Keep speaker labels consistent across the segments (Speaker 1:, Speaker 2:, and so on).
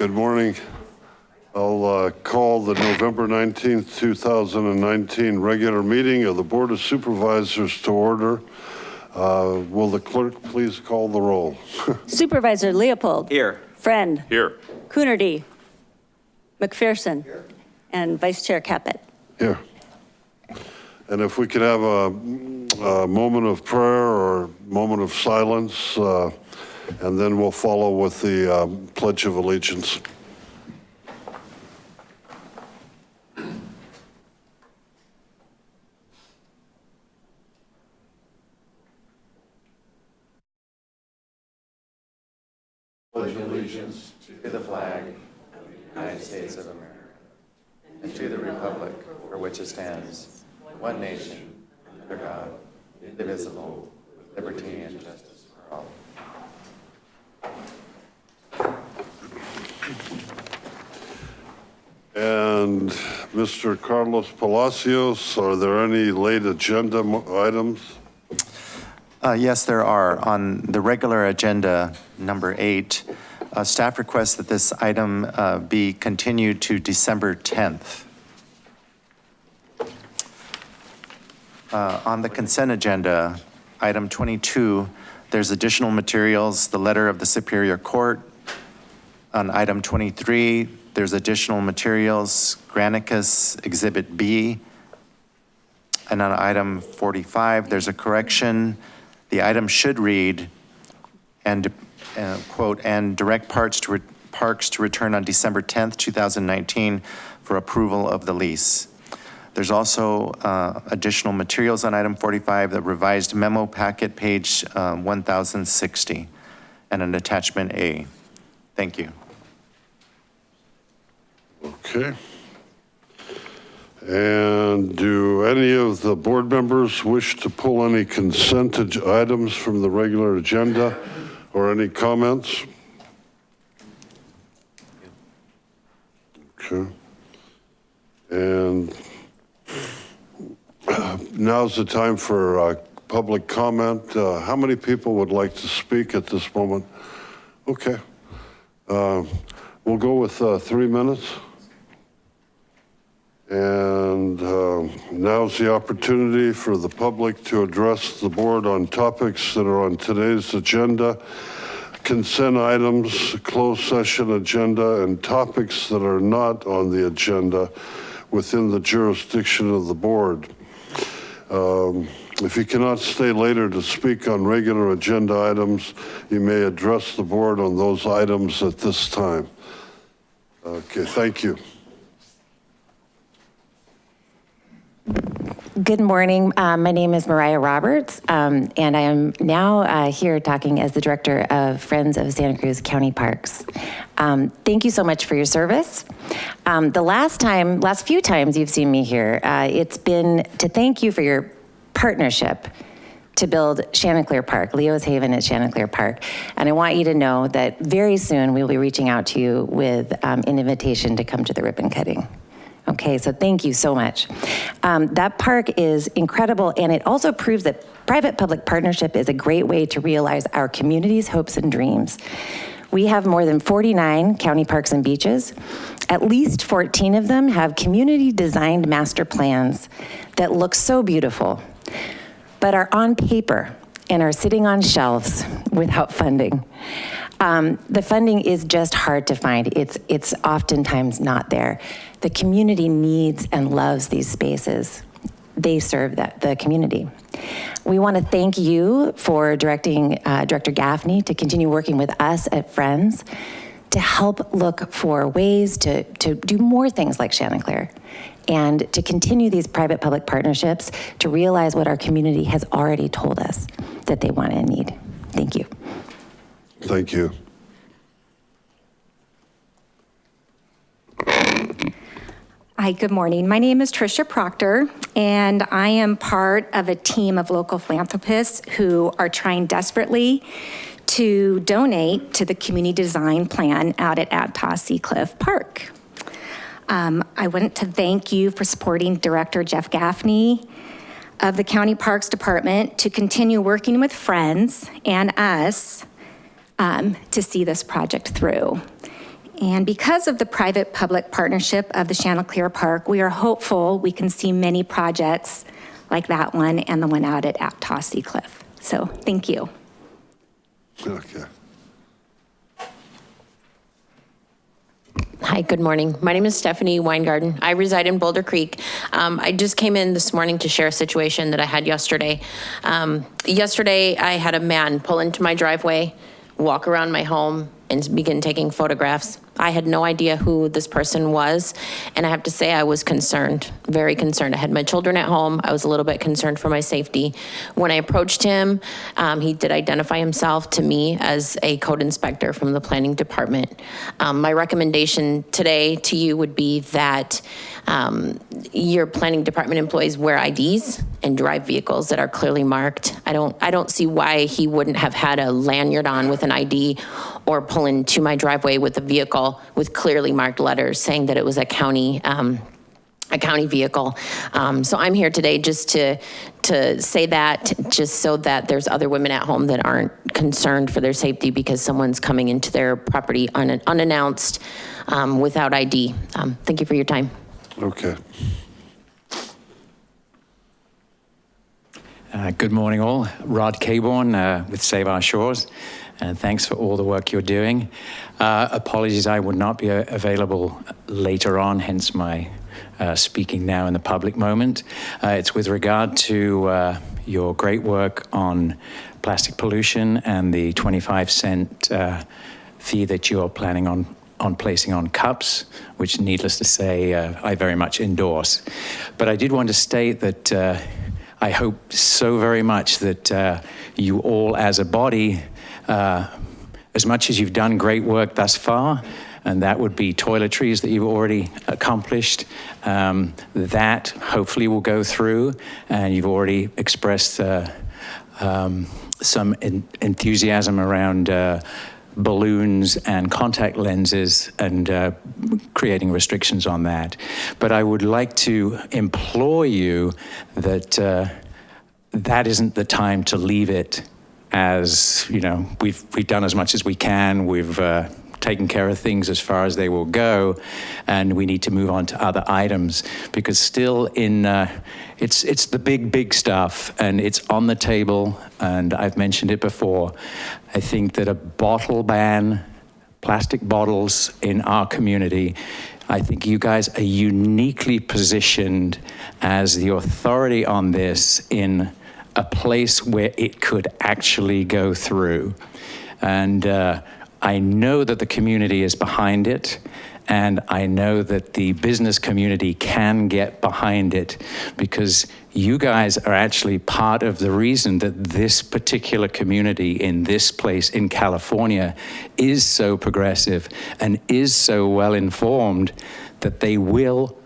Speaker 1: Good morning. I'll uh, call the November 19th, 2019 regular meeting of the Board of Supervisors to order. Uh, Will the clerk please call the roll?
Speaker 2: Supervisor Leopold.
Speaker 3: Here.
Speaker 2: Friend.
Speaker 3: Here.
Speaker 2: Coonerty. McPherson. Here. And Vice Chair Caput.
Speaker 1: Here. And if we could have a, a moment of prayer or moment of silence, uh, and then we'll follow with the um, Pledge of Allegiance.
Speaker 4: Pledge allegiance to the flag of the United States of America and to the republic for which it stands, one nation, under God, indivisible, with liberty and justice for all.
Speaker 1: And Mr. Carlos Palacios, are there any late agenda items?
Speaker 4: Uh, Yes, there are. On the regular agenda, number eight, uh, staff requests that this item uh, be continued to December 10th. Uh, On the consent agenda, item 22, there's additional materials, the letter of the Superior Court. On item 23, there's additional materials, Granicus Exhibit B. And on item 45, there's a correction. The item should read, and, uh, quote, "and direct parts to, Parks to return on December 10th, 2019 for approval of the lease." There's also uh, additional materials on item 45, the revised memo packet, page uh, 1060, and an attachment A. Thank you.
Speaker 1: Okay. And do any of the board members wish to pull any consent items from the regular agenda or any comments? Okay. And now's the time for uh, public comment. Uh, How many people would like to speak at this moment? Okay. Uh, We'll go with uh, three minutes. And uh, now's the opportunity for the public to address the board on topics that are on today's agenda, consent items, closed session agenda, and topics that are not on the agenda within the jurisdiction of the board. Um, If you cannot stay later to speak on regular agenda items, you may address the board on those items at this time. Okay, thank you.
Speaker 5: Good morning. Uh, My name is Mariah Roberts, um, and I am now uh, here talking as the Director of Friends of Santa Cruz County Parks. Um, Thank you so much for your service. Um, The last time, last few times you've seen me here, uh, it's been to thank you for your partnership to build Chanticleer Park, Leo's Haven at Chanticleer Park. And I want you to know that very soon we will be reaching out to you with um, an invitation to come to the ribbon cutting. Okay, so thank you so much. Um, that park is incredible, and it also proves that private-public partnership is a great way to realize our community's hopes and dreams. We have more than 49 county parks and beaches. At least 14 of them have community-designed master plans that look so beautiful, but are on paper and are sitting on shelves without funding. Um, the funding is just hard to find. It's, it's oftentimes not there. The community needs and loves these spaces. They serve that, the community. We want to thank you for directing uh, Director Gaffney to continue working with us at Friends to help look for ways to, to do more things like Chanticleer and to continue these private-public partnerships to realize what our community has already told us that they want and need. Thank you.
Speaker 1: Thank you.
Speaker 6: Hi, good morning. My name is Tricia Proctor, and I am part of a team of local philanthropists who are trying desperately to donate to the community design plan out at Aptos Seacliff Park. Um, I want to thank you for supporting Director Jeff Gaffney of the County Parks Department to continue working with friends and us um, to see this project through. And because of the private-public partnership of the Chanticleer Park, we are hopeful we can see many projects like that one and the one out at Aptos Sea Cliff. So thank you.
Speaker 1: Okay.
Speaker 7: Hi, good morning. My name is Stephanie Weingarten. I reside in Boulder Creek. Um, I just came in this morning to share a situation that I had yesterday. Um, yesterday, I had a man pull into my driveway, walk around my home, and begin taking photographs. I had no idea who this person was, and I have to say I was concerned, very concerned. I had my children at home. I was a little bit concerned for my safety. When I approached him, um, he did identify himself to me as a code inspector from the planning department. Um, my recommendation today to you would be that um, your planning department employees wear IDs and drive vehicles that are clearly marked. I don't, I don't see why he wouldn't have had a lanyard on with an ID or pull into my driveway with a vehicle with clearly marked letters saying that it was a county, um, a county vehicle. Um, So I'm here today just to, to say that, just so that there's other women at home that aren't concerned for their safety because someone's coming into their property un- unannounced um, without ID. Um, Thank you for your time.
Speaker 1: Okay.
Speaker 8: Uh, Good morning, all. Rod Caborn uh, with Save Our Shores, and thanks for all the work you're doing. Uh, Apologies, I would not be uh, available later on, hence my uh, speaking now in the public moment. Uh, It's with regard to uh, your great work on plastic pollution and the 25 cent uh, fee that you're planning on on placing on cups, which needless to say, I very much endorse. But I did want to state that I hope so very much that you all as a body, uh, as much as you've done great work thus far, and that would be toiletries that you've already accomplished, um, that hopefully will go through, and you've already expressed uh, um, some en- enthusiasm around uh, balloons and contact lenses and uh, creating restrictions on that. But I would like to implore you that uh, that isn't the time to leave it as, you know, we've, we've done as much as we can. We've uh, taken care of things as far as they will go, and we need to move on to other items because still in, uh, it's, it's the big, big stuff and it's on the table, and I've mentioned it before. I think that a bottle ban, plastic bottles in our community, I think you guys are uniquely positioned as the authority on this in a place where it could actually go through. And uh, I know that the community is behind it, and I know that the business community can get behind it because you guys are actually part of the reason that this particular community in this place in California is so progressive and is so well informed that they will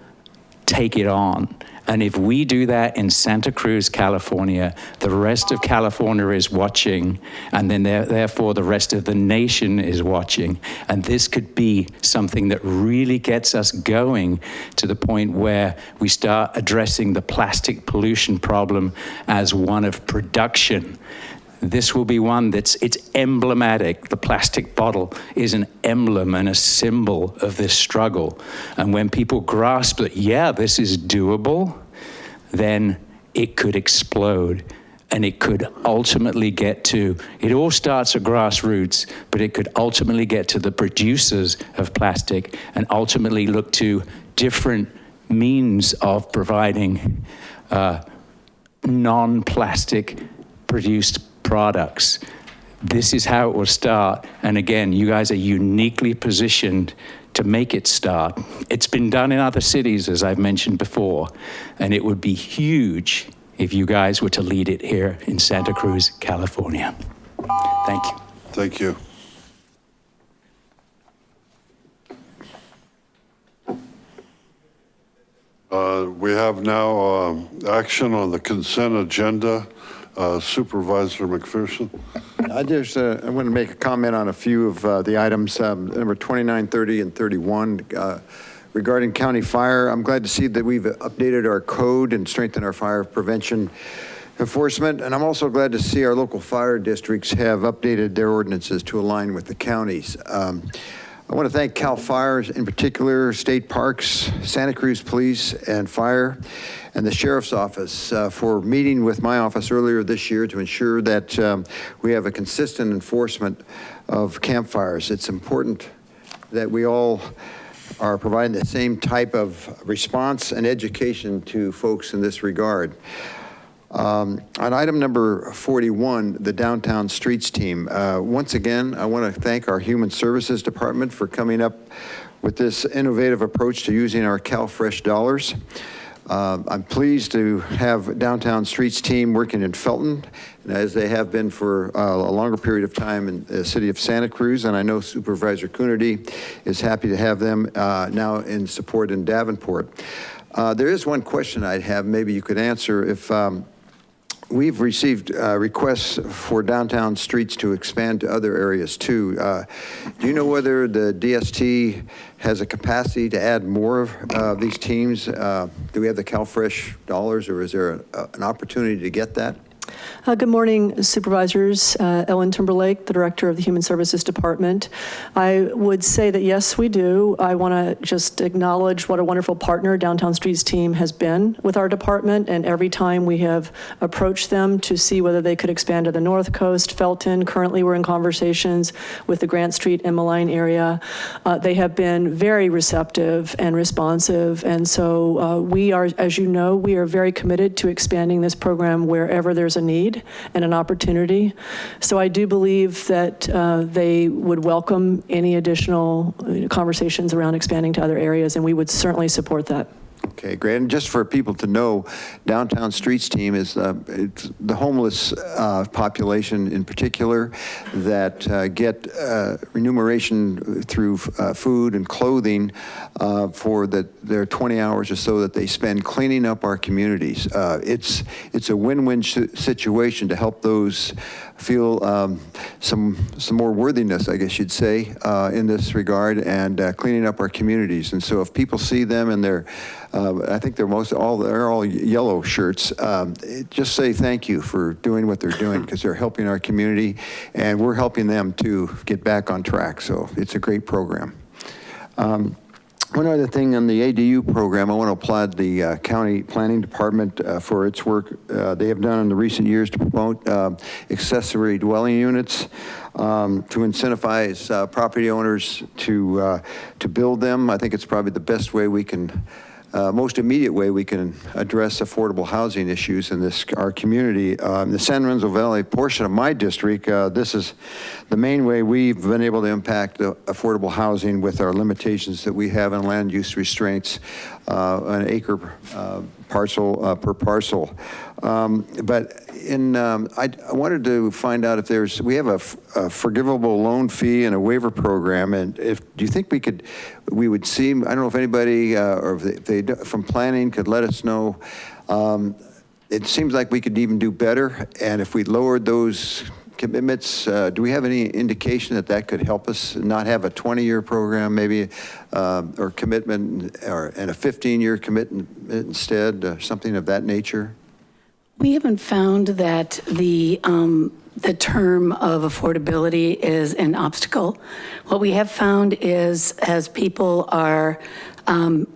Speaker 8: take it on. And if we do that in Santa Cruz, California, the rest of California is watching, and then there- therefore the rest of the nation is watching. And this could be something that really gets us going to the point where we start addressing the plastic pollution problem as one of production. This will be one that's it's emblematic. The plastic bottle is an emblem and a symbol of this struggle. And when people grasp that, yeah, this is doable, then it could explode and it could ultimately get to it all starts at grassroots but it could ultimately get to the producers of plastic and ultimately look to different means of providing uh, non-plastic produced products. This is how it will start. And again, you guys are uniquely positioned to make it start. It's been done in other cities, as I've mentioned before, and it would be huge if you guys were to lead it here in Santa Cruz, California. Thank you.
Speaker 1: Thank you. Uh, We have now um, action on the consent agenda. Uh, Supervisor McPherson?
Speaker 9: I just, uh, I want to make a comment on a few of uh, the items, um, number 29, 30, and 31. uh, Regarding county fire, I'm glad to see that we've updated our code and strengthened our fire prevention enforcement. And I'm also glad to see our local fire districts have updated their ordinances to align with the counties. Um, I want to thank CAL FIRE, in particular, State Parks, Santa Cruz Police and Fire, and the Sheriff's Office uh, for meeting with my office earlier this year to ensure that um, we have a consistent enforcement of campfires. It's important that we all are providing the same type of response and education to folks in this regard. Um, On item number 41, the Downtown Streets Team, uh, once again, I want to thank our Human Services Department for coming up with this innovative approach to using our CalFresh dollars. Uh, I'm pleased to have Downtown Streets Team working in Felton, and as they have been for uh, a longer period of time in the city of Santa Cruz, and I know Supervisor Coonerty is happy to have them uh, now in support in Davenport. Uh, There is one question I'd have, maybe you could answer, if um, We've received uh, requests for downtown streets to expand to other areas too. Uh, Do you know whether the DST has a capacity to add more of uh, these teams? Uh, Do we have the CalFresh dollars or is there a- an opportunity to get that?
Speaker 10: Uh, Good morning Supervisors. Uh, Ellen Timberlake, the Director of the Human Services Department. I would say that yes, we do. I want to just acknowledge what a wonderful partner Downtown Streets team has been with our department, and every time we have approached them to see whether they could expand to the North Coast, Felton, currently we're in conversations with the Grant Street and Malign area. Uh, They have been very receptive and responsive, and so uh, we are, as you know, we are very committed to expanding this program wherever there's a need and an opportunity. So I do believe that uh, they would welcome any additional uh, conversations around expanding to other areas, and we would certainly support that.
Speaker 9: Okay, great. And just for people to know, Downtown Streets Team is uh, the homeless uh, population in particular that uh, get uh, remuneration through uh, food and clothing uh, for the, their 20 hours or so that they spend cleaning up our communities. It's, it's a win-win situation to help those feel um, some, some more worthiness, I guess you'd say, in this regard, and cleaning up our communities. And so if people see them and they're, uh, I think they're most, all, they're all yellow shirts, um, just say thank you for doing what they're doing, because they're helping our community, and we're helping them to get back on track. So it's a great program. Um, One other thing on the ADU program, I want to applaud the uh, county planning department uh, for its work uh, they have done in the recent years to promote uh, accessory dwelling units, um, to incentivize uh, property owners to, uh, to build them. I think it's probably the best way we can most immediate way we can address affordable housing issues in this, our community. Um, The San Lorenzo Valley portion of my district, uh, this is the main way we've been able to impact affordable housing with our limitations that we have in land use restraints, uh, an acre uh, parcel uh, per parcel. Um, But in, um, I I wanted to find out if there's, we have a forgivable loan fee and a waiver program, and if, do you think we could, we would see, I don't know if anybody, uh, or if they- they, from planning could let us know, um, it seems like we could even do better, and if we lowered those commitments, uh, do we have any indication that that could help us not have a 20-year program maybe, um, or commitment, or, and a 15-year commitment instead, uh, something of that nature?
Speaker 11: We haven't found that the, um, the term of affordability is an obstacle. What we have found is as people are um,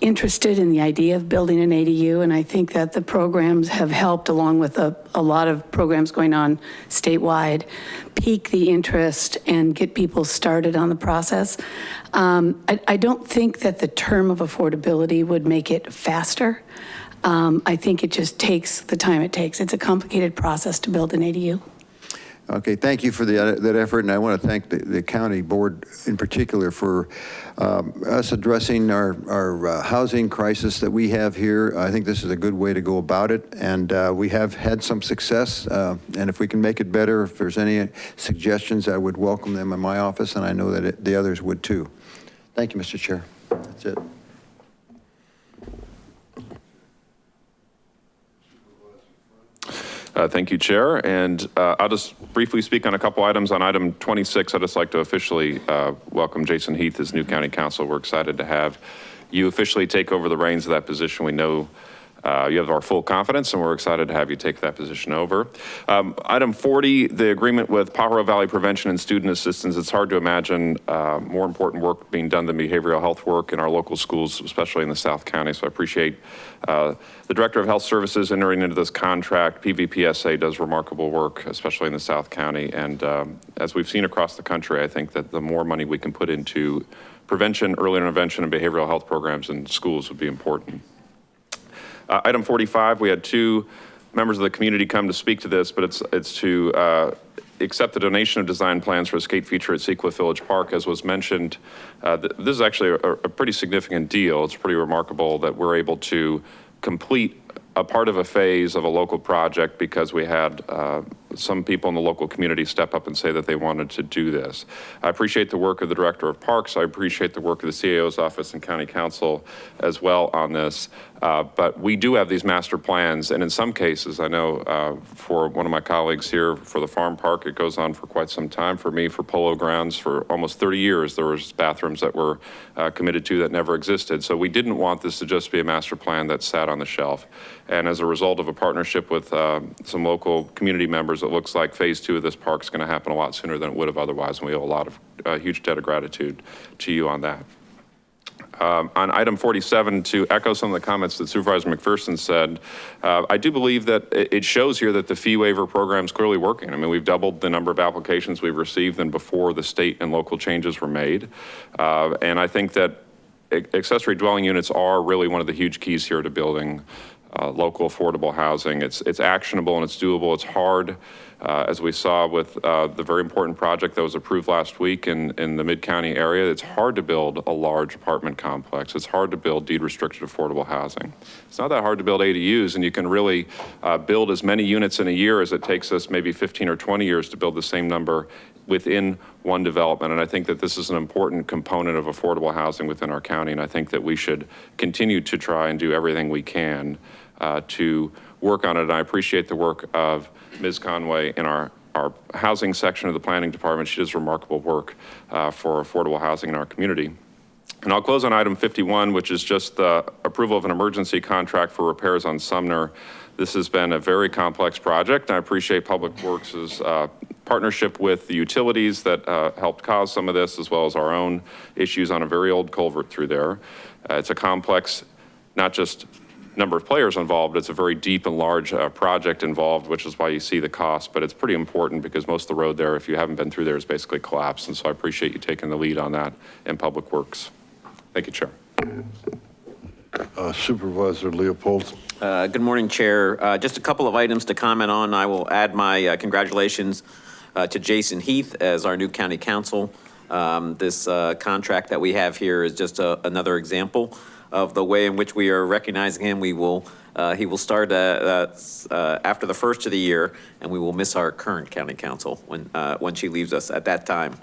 Speaker 11: interested in the idea of building an ADU, and I think that the programs have helped, along with a, a lot of programs going on statewide, pique the interest and get people started on the process. Um, I, I don't think that the term of affordability would make it faster. Um, I think it just takes the time it takes. It's a complicated process to build an ADU.
Speaker 9: Okay, thank you for the, that effort, and I want to thank the, the county board in particular for um, us addressing our, our uh, housing crisis that we have here. I think this is a good way to go about it, and uh, we have had some success, uh, and if we can make it better, if there's any suggestions, I would welcome them in my office, and I know that it- the others would too. Thank you, Mr. Chair. That's it.
Speaker 12: Uh, Thank you, Chair. And uh, I'll just briefly speak on a couple items. On item 26, I'd just like to officially uh, welcome Jason Heath as new county counsel. We're excited to have you officially take over the reins of that position. We know uh, you have our full confidence, and we're excited to have you take that position over. Um, Item 40, the agreement with Pajaro Valley Prevention and Student Assistance. It's hard to imagine uh, more important work being done than behavioral health work in our local schools, especially in the South County. So I appreciate uh, the Director of Health Services entering into this contract. PVPSA does remarkable work, especially in the South County. And um, as we've seen across the country, I think that the more money we can put into prevention, early intervention, and behavioral health programs in schools would be important. Uh, Item 45, we had two members of the community come to speak to this, but it's, it's to uh, accept the donation of design plans for a skate feature at Seacliff Village Park. As was mentioned, uh, th- this is actually a, a pretty significant deal. It's pretty remarkable that we're able to complete a part of a phase of a local project because we had uh, some people in the local community step up and say that they wanted to do this. I appreciate the work of the Director of Parks. I appreciate the work of the CAO's office and County Counsel as well on this. Uh, But we do have these master plans, and in some cases, I know uh, for one of my colleagues here, for the farm park, it goes on for quite some time. For me, for Polo Grounds, for almost 30 years, there was bathrooms that were uh, committed to that never existed. So we didn't want this to just be a master plan that sat on the shelf. And as a result of a partnership with uh, some local community members, it looks like phase two of this park is going to happen a lot sooner than it would have otherwise. And we owe a lot of, a huge debt of gratitude to you on that. Um, On item 47, to echo some of the comments that Supervisor McPherson said, uh, I do believe that it shows here that the fee waiver program is clearly working. I mean, we've doubled the number of applications we've received than before the state and local changes were made. Uh, And I think that accessory dwelling units are really one of the huge keys here to building uh, local affordable housing. It's, it's actionable and it's doable. It's hard, uh, as we saw with uh, the very important project that was approved last week in, in the mid-county area. It's hard to build a large apartment complex. It's hard to build deed-restricted affordable housing. It's not that hard to build ADUs, and you can really uh, build as many units in a year as it takes us maybe 15 or 20 years to build the same number within one development. And I think that this is an important component of affordable housing within our county. And I think that we should continue to try and do everything we can uh, to work on it. And I appreciate the work of Ms. Conway in our, our housing section of the planning department. She does remarkable work uh, for affordable housing in our community. And I'll close on item 51, which is just the approval of an emergency contract for repairs on Sumner. This has been a very complex project. I appreciate Public Works' uh, partnership with the utilities that uh, helped cause some of this, as well as our own issues on a very old culvert through there. Uh, It's a complex, not just number of players involved, it's a very deep and large uh, project involved, which is why you see the cost. But it's pretty important because most of the road there, if you haven't been through there, is basically collapsed. And so I appreciate you taking the lead on that in Public Works. Thank you, Chair.
Speaker 1: Uh, Supervisor Leopold.
Speaker 13: Uh, Good morning, Chair. Uh, Just a couple of items to comment on. I will add my uh, congratulations uh, to Jason Heath as our new county counsel. Um, This uh, contract that we have here is just a- another example of the way in which we are recognizing him. We will, uh, he will start uh, uh, after the first of the year, and we will miss our current county counsel when, uh, when she leaves us at that time.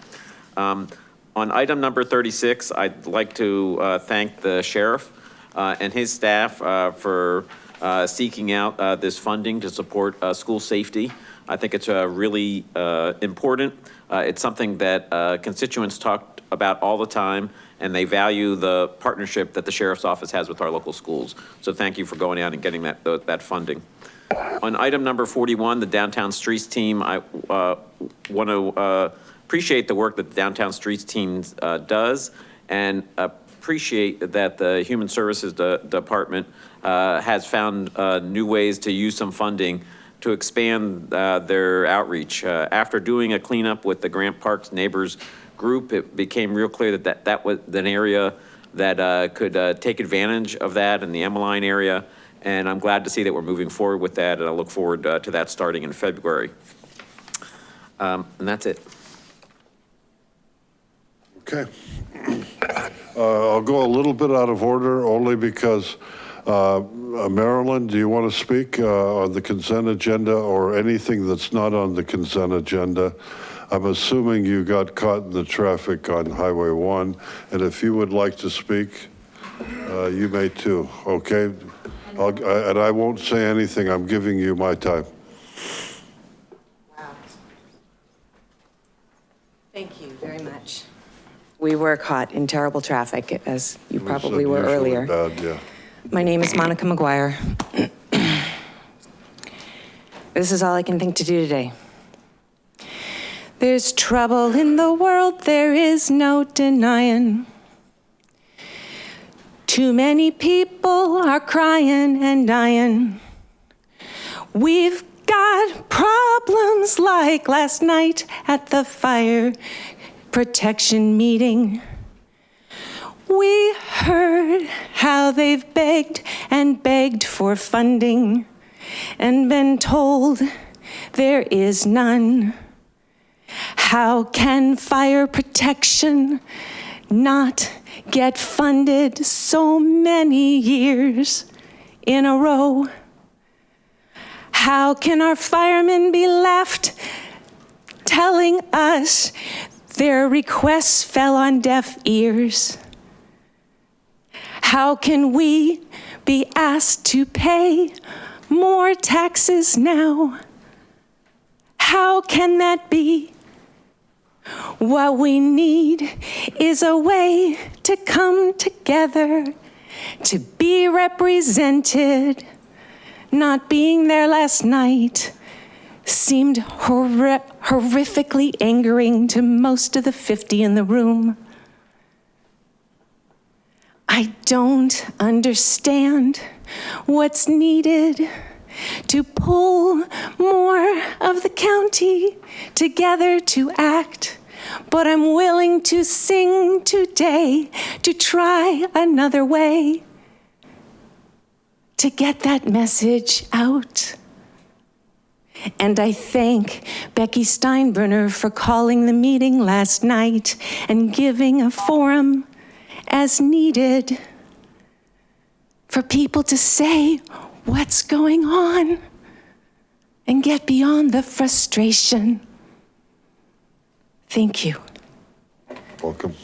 Speaker 13: Um, On item number 36, I'd like to uh, thank the sheriff uh, and his staff for seeking out this funding to support school safety. I think it's really important. It's something that constituents talk about all the time, and they value the partnership that the sheriff's office has with our local schools. So thank you for going out and getting that, that funding. On item number 41, the Downtown Streets Team, I want to appreciate the work that the Downtown Streets Team uh, does and appreciate that the Human Services De- Department uh, has found uh, new ways to use some funding to expand uh, their outreach. Uh, After doing a cleanup with the Grant Parks Neighbors Group, it became real clear that that, that was an area that uh, could uh, take advantage of that in the Emeline area. And I'm glad to see that we're moving forward with that, and I look forward uh, to that starting in February. Um, And that's it.
Speaker 1: Okay. Uh, I'll go a little bit out of order only because uh, Marilyn, do you want to speak uh, on the consent agenda or anything that's not on the consent agenda? I'm assuming you got caught in the traffic on Highway 1, and if you would like to speak, uh, you may too, okay? I'll- I- And I won't say anything, I'm giving you my time.
Speaker 14: Thank you very much. We were caught in terrible traffic, as you probably were earlier.
Speaker 1: Bad, yeah.
Speaker 15: My name is Monica McGuire. This is all I can think to do today. There's trouble in the world, there is no denying. Too many people are crying and dying. We've got problems like last night at the fire protection meeting. We heard how they've begged and begged for funding and been told there is none. How can fire protection not get funded so many years in a row? How can our firemen be left telling us their requests fell on deaf ears? How can we be asked to pay more taxes now? How can that be? What we need is a way to come together, to be represented. Not being there last night seemed horri horrifically angering to most of the 50 in the room. I don't understand what's needed to pull more of the county together to act. But I'm willing to sing today to try another way to get that message out. And I thank Becky Steinbruner for calling the meeting last night and giving a forum as needed for people to say what's going on and get beyond the frustration. Thank you.
Speaker 1: Welcome.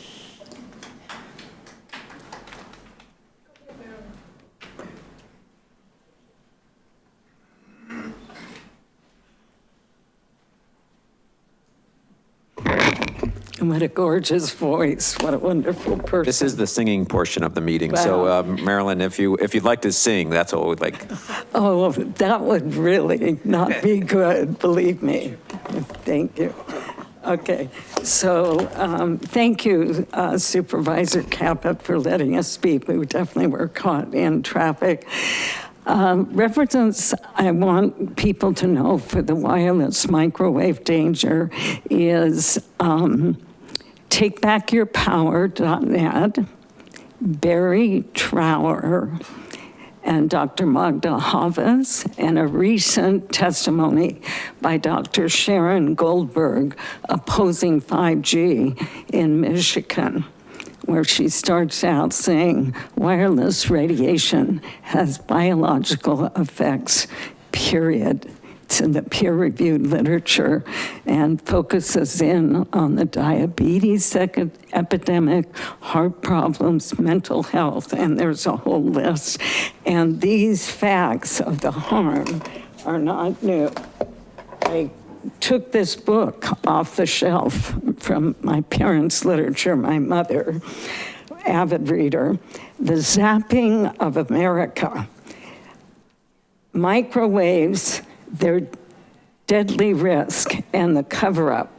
Speaker 16: And what a gorgeous voice. What a wonderful person.
Speaker 13: This is the singing portion of the meeting. So
Speaker 16: Wow.
Speaker 13: um, Marilyn, if you, if you'd like to sing, that's what we'd like.
Speaker 16: Oh, that would really not be good, believe me. Thank you. Okay, so um, thank you uh, Supervisor Caput for letting us speak. We definitely were caught in traffic. Um, Reference I want people to know for the wireless microwave danger is um, takebackyourpower.net, Barry Trower, and Dr. Magda Havas, and a recent testimony by Dr. Sharon Goldberg opposing 5G in Michigan, where she starts out saying wireless radiation has biological effects, period. In the peer-reviewed literature and focuses in on the diabetes epidemic, heart problems, mental health, and there's a whole list. And these facts of the harm are not new. I took this book off the shelf from my parents' literature, my mother, avid reader, The Zapping of America. Microwaves, their deadly risk and the cover-up.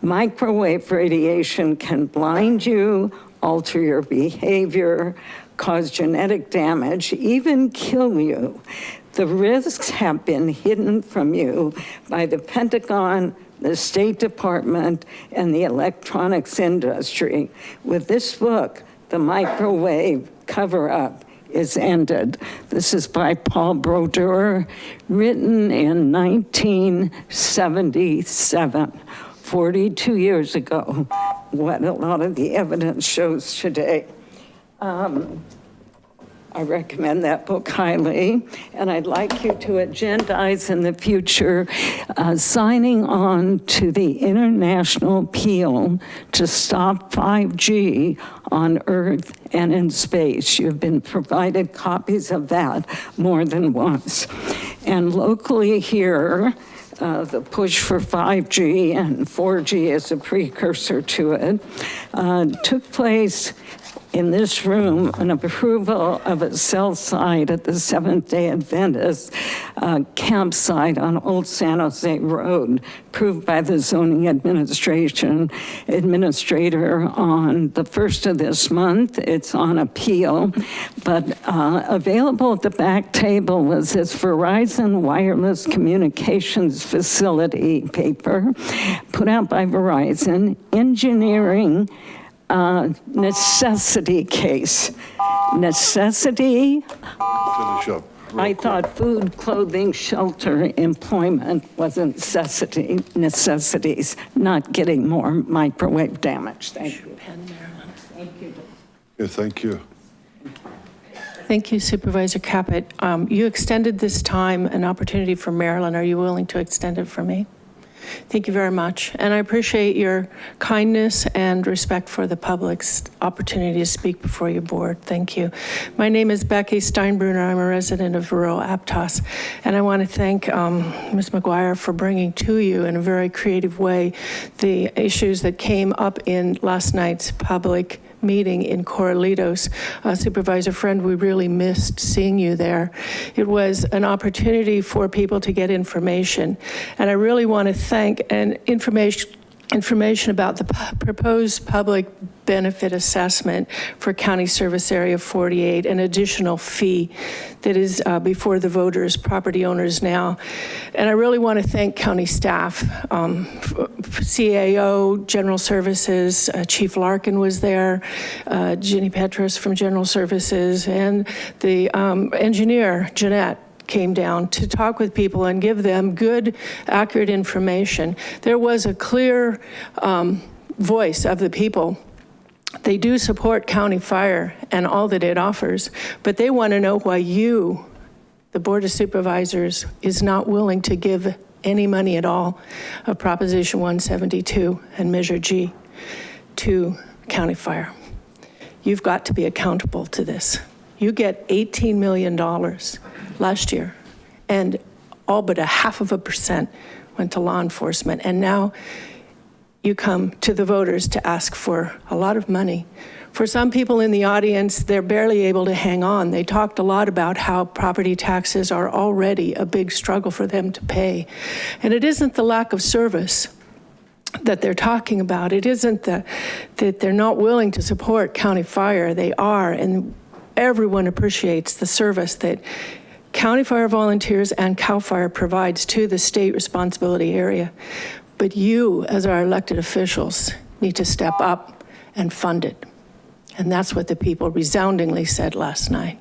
Speaker 16: Microwave radiation can blind you, alter your behavior, cause genetic damage, even kill you. The risks have been hidden from you by the Pentagon, the State Department, and the electronics industry. With this book, The Microwave Cover-Up is ended. This is by Paul Brodeur, written in 1977, 42 years ago, what a lot of the evidence shows today. Um, I recommend that book highly, and I'd like you to agendize in the future uh, signing on to the international appeal to stop 5G on Earth and in space. You've been provided copies of that more than once. And locally here, uh, the push for 5G and 4G as a precursor to it uh, took place in this room an approval of a cell site at the Seventh-day Adventist uh, campsite on Old San Jose Road, approved by the zoning administration administrator on the first of this month. It's on appeal, but uh, available at the back table was this Verizon Wireless Communications Facility paper put out by Verizon, engineering uh, necessity case. Necessity,
Speaker 1: Finish up.
Speaker 16: I thought food, clothing, shelter, employment was a necessity, necessities, not getting more microwave damage. Thank you.
Speaker 1: Okay, thank you.
Speaker 17: Thank you Supervisor Caput. Um, You extended this time an opportunity for Marilyn. Are you willing to extend it for me? Thank you very much. And I appreciate your kindness and respect for the public's opportunity to speak before your board. Thank you. My name is Becky Steinbruner. I'm a resident of rural Aptos. And I want to thank um, Ms. McGuire for bringing to you in a very creative way the issues that came up in last night's public meeting in Corralitos. Uh, Supervisor Friend, we really missed seeing you there. It was an opportunity for people to get information. And I really want to thank and information information about the proposed public benefit assessment for County Service Area 48, an additional fee that is uh, before the voters, property owners now. And I really want to thank county staff, um, CAO, General Services, uh, Chief Larkin was there, uh, Ginny Petras from General Services, and the um, engineer, Jeanette, came down to talk with people and give them good, accurate information. There was a clear um, voice of the people. They do support county fire and all that it offers, but they want to know why you, the Board of Supervisors, is not willing to give any money at all of Proposition 172 and Measure G to county fire. You've got to be accountable to this. You get $18 million last year, and all but a half of a percent went to law enforcement. And now you come to the voters to ask for a lot of money. For some people in the audience, they're barely able to hang on. They talked a lot about how property taxes are already a big struggle for them to pay. And it isn't the lack of service that they're talking about. It isn't the, that they're not willing to support county fire. They are, and everyone appreciates the service that county fire volunteers and CAL FIRE provides to the state responsibility area. But you, as our elected officials, need to step up and fund it. And that's what the people resoundingly said last night.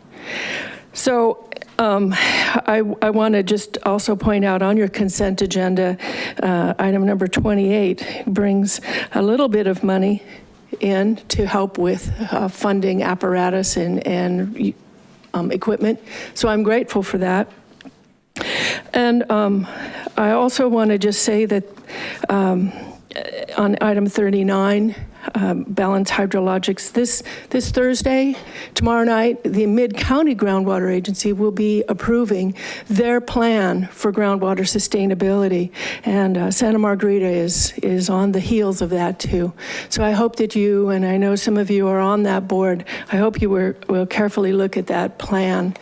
Speaker 17: So um, I, I want to just also point out on your consent agenda, uh, item number 28 brings a little bit of money in to help with uh, funding apparatus and, and um, equipment. So I'm grateful for that. And um, I also want to just say that um, on item 39, um, Balance Hydrologics, this, this Thursday, tomorrow night, the Mid-County Groundwater Agency will be approving their plan for groundwater sustainability. And uh, Santa Margarita is, is on the heels of that too. So I hope that you, and I know some of you are on that board, I hope you were, will carefully look at that plan.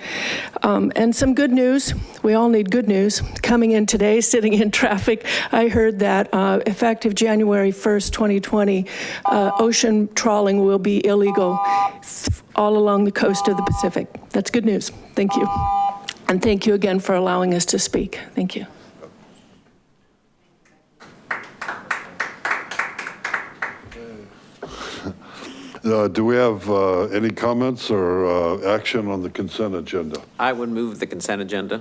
Speaker 17: Um, and some good news, we all need good news. Coming in today, sitting in traffic, I heard that uh, effective January 1st, 2020, uh, ocean trawling will be illegal all along the coast of the Pacific. That's good news. Thank you. And thank you again for allowing us to speak. Thank you.
Speaker 1: Uh, Do we have uh, any comments or uh, action on the consent agenda?
Speaker 13: I would move the consent agenda.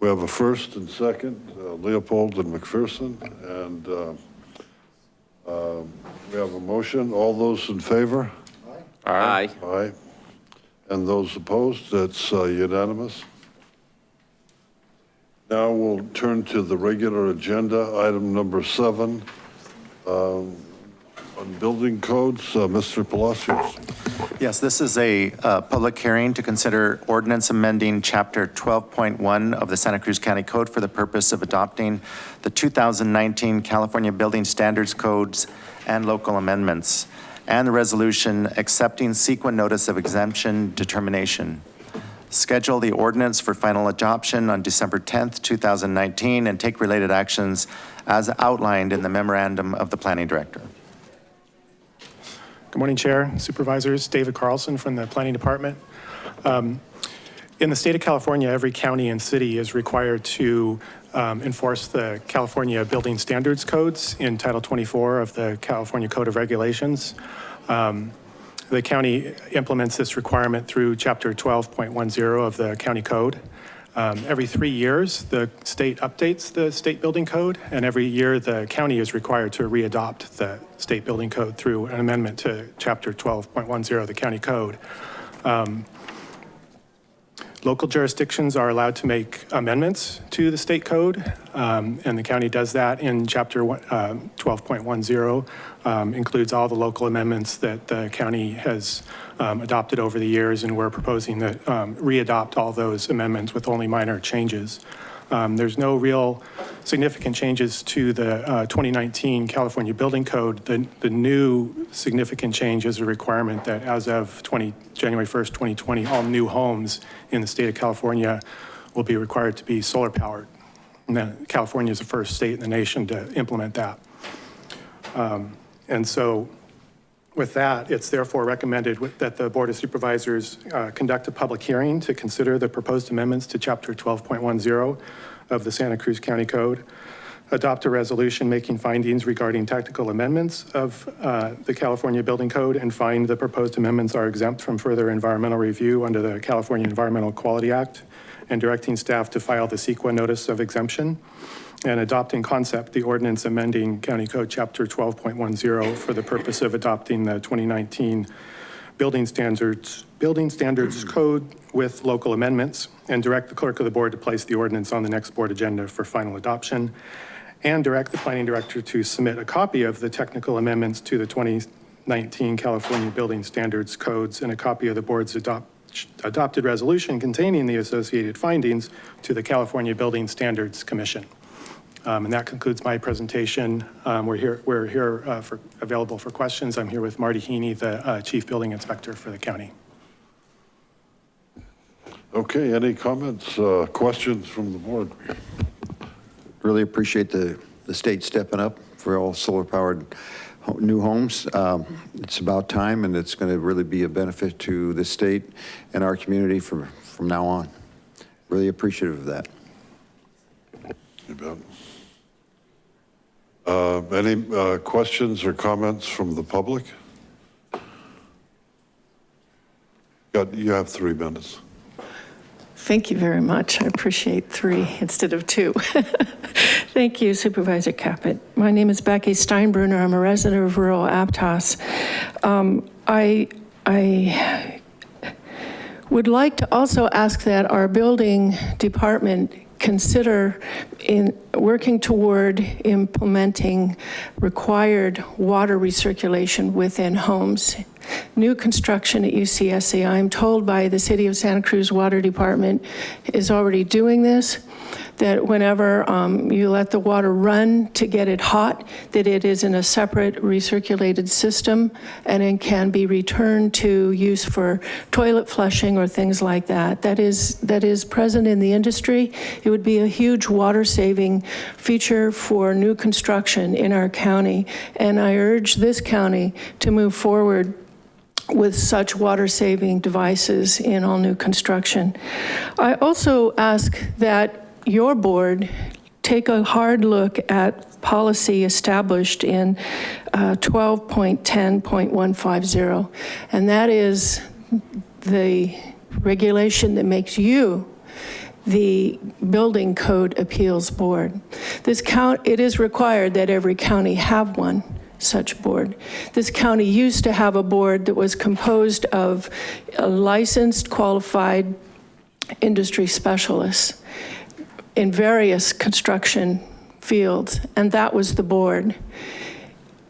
Speaker 1: We have a first and second, uh, Leopold and McPherson, and uh, um, we have a motion. All those in favor?
Speaker 13: Aye.
Speaker 1: Aye. And those opposed? That's uh, unanimous. Now we'll turn to the regular agenda, item number seven, um, on building codes. Uh, Mr. Palacios.
Speaker 4: Yes, this is a uh, public hearing to consider ordinance amending Chapter 12.1 of the Santa Cruz County Code for the purpose of adopting the 2019 California Building Standards Codes and local amendments. and the resolution accepting CEQA notice of exemption determination. Schedule the ordinance for final adoption on December 10th, 2019, and take related actions as outlined in the memorandum of the planning director.
Speaker 18: Good morning, Chair, Supervisors. David Carlson from the Planning Department. Um, In the state of California, every county and city is required to um, enforce the California Building Standards Codes in Title 24 of the California Code of Regulations. Um, The county implements this requirement through Chapter 12.10 of the county code. Um, Every three years, the state updates the state building code, and every year, the county is required to readopt the state building code through an amendment to Chapter 12.10 of the county code. Um, Local jurisdictions are allowed to make amendments to the state code, um, and the county does that in Chapter one- um, 12.10, um, includes all the local amendments that the county has um, adopted over the years, and we're proposing to um, re-adopt all those amendments with only minor changes. Um, There's no real significant changes to the uh, 2019 California Building Code. The, the new significant change is a requirement that as of 20, January 1st, 2020, all new homes in the state of California will be required to be solar powered. And California is the first state in the nation to implement that. Um, And so with that, it's therefore recommended that the Board of Supervisors uh, conduct a public hearing to consider the proposed amendments to Chapter 12.10 of the Santa Cruz County Code, adopt a resolution making findings regarding technical amendments of uh, the California Building Code, and find the proposed amendments are exempt from further environmental review under the California Environmental Quality Act, and directing staff to file the CEQA notice of exemption and adopting concept the ordinance amending County Code Chapter 12.10 for the purpose of adopting the 2019 building standards, building standards mm-hmm. code with local amendments, and direct the clerk of the board to place the ordinance on the next board agenda for final adoption, and direct the planning director to submit a copy of the technical amendments to the 2019 California Building Standards Codes and a copy of the board's adopt, adopted resolution containing the associated findings to the California Building Standards Commission. Um, And that concludes my presentation. Um, We're here, we're here uh, for, available for questions. I'm here with Marty Heaney, the uh, Chief Building Inspector for the county.
Speaker 1: Okay, any comments, uh, questions from the board?
Speaker 9: Really appreciate the, the state stepping up for all solar-powered new homes. Um, It's about time, and it's going to really be a benefit to the state and our community from, from now on. Really appreciative of that.
Speaker 1: You bet. Uh, Any uh, questions or comments from the public? Got, you have three minutes.
Speaker 17: Thank you very much. I appreciate three instead of two. Thank you Supervisor Caput. My name is Becky Steinbruner. I'm a resident of rural Aptos. Um, I, I would like to also ask that our building department consider in working toward implementing required water recirculation within homes. New construction at UCSC, I'm told by the City of Santa Cruz Water Department, is already doing this, that whenever um, you let the water run to get it hot, that it is in a separate recirculated system and it can be returned to use for toilet flushing or things like that. That is, that is present in the industry. It would be a huge water-saving feature for new construction in our county. And I urge this county to move forward with such water-saving devices in all new construction. I also ask that your board take a hard look at policy established in uh, 12.10.150, and that is the regulation that makes you the Building Code Appeals Board. This count, it is required that every county have one such board. This county used to have a board that was composed of licensed, qualified industry specialists in various construction fields, and that was the board.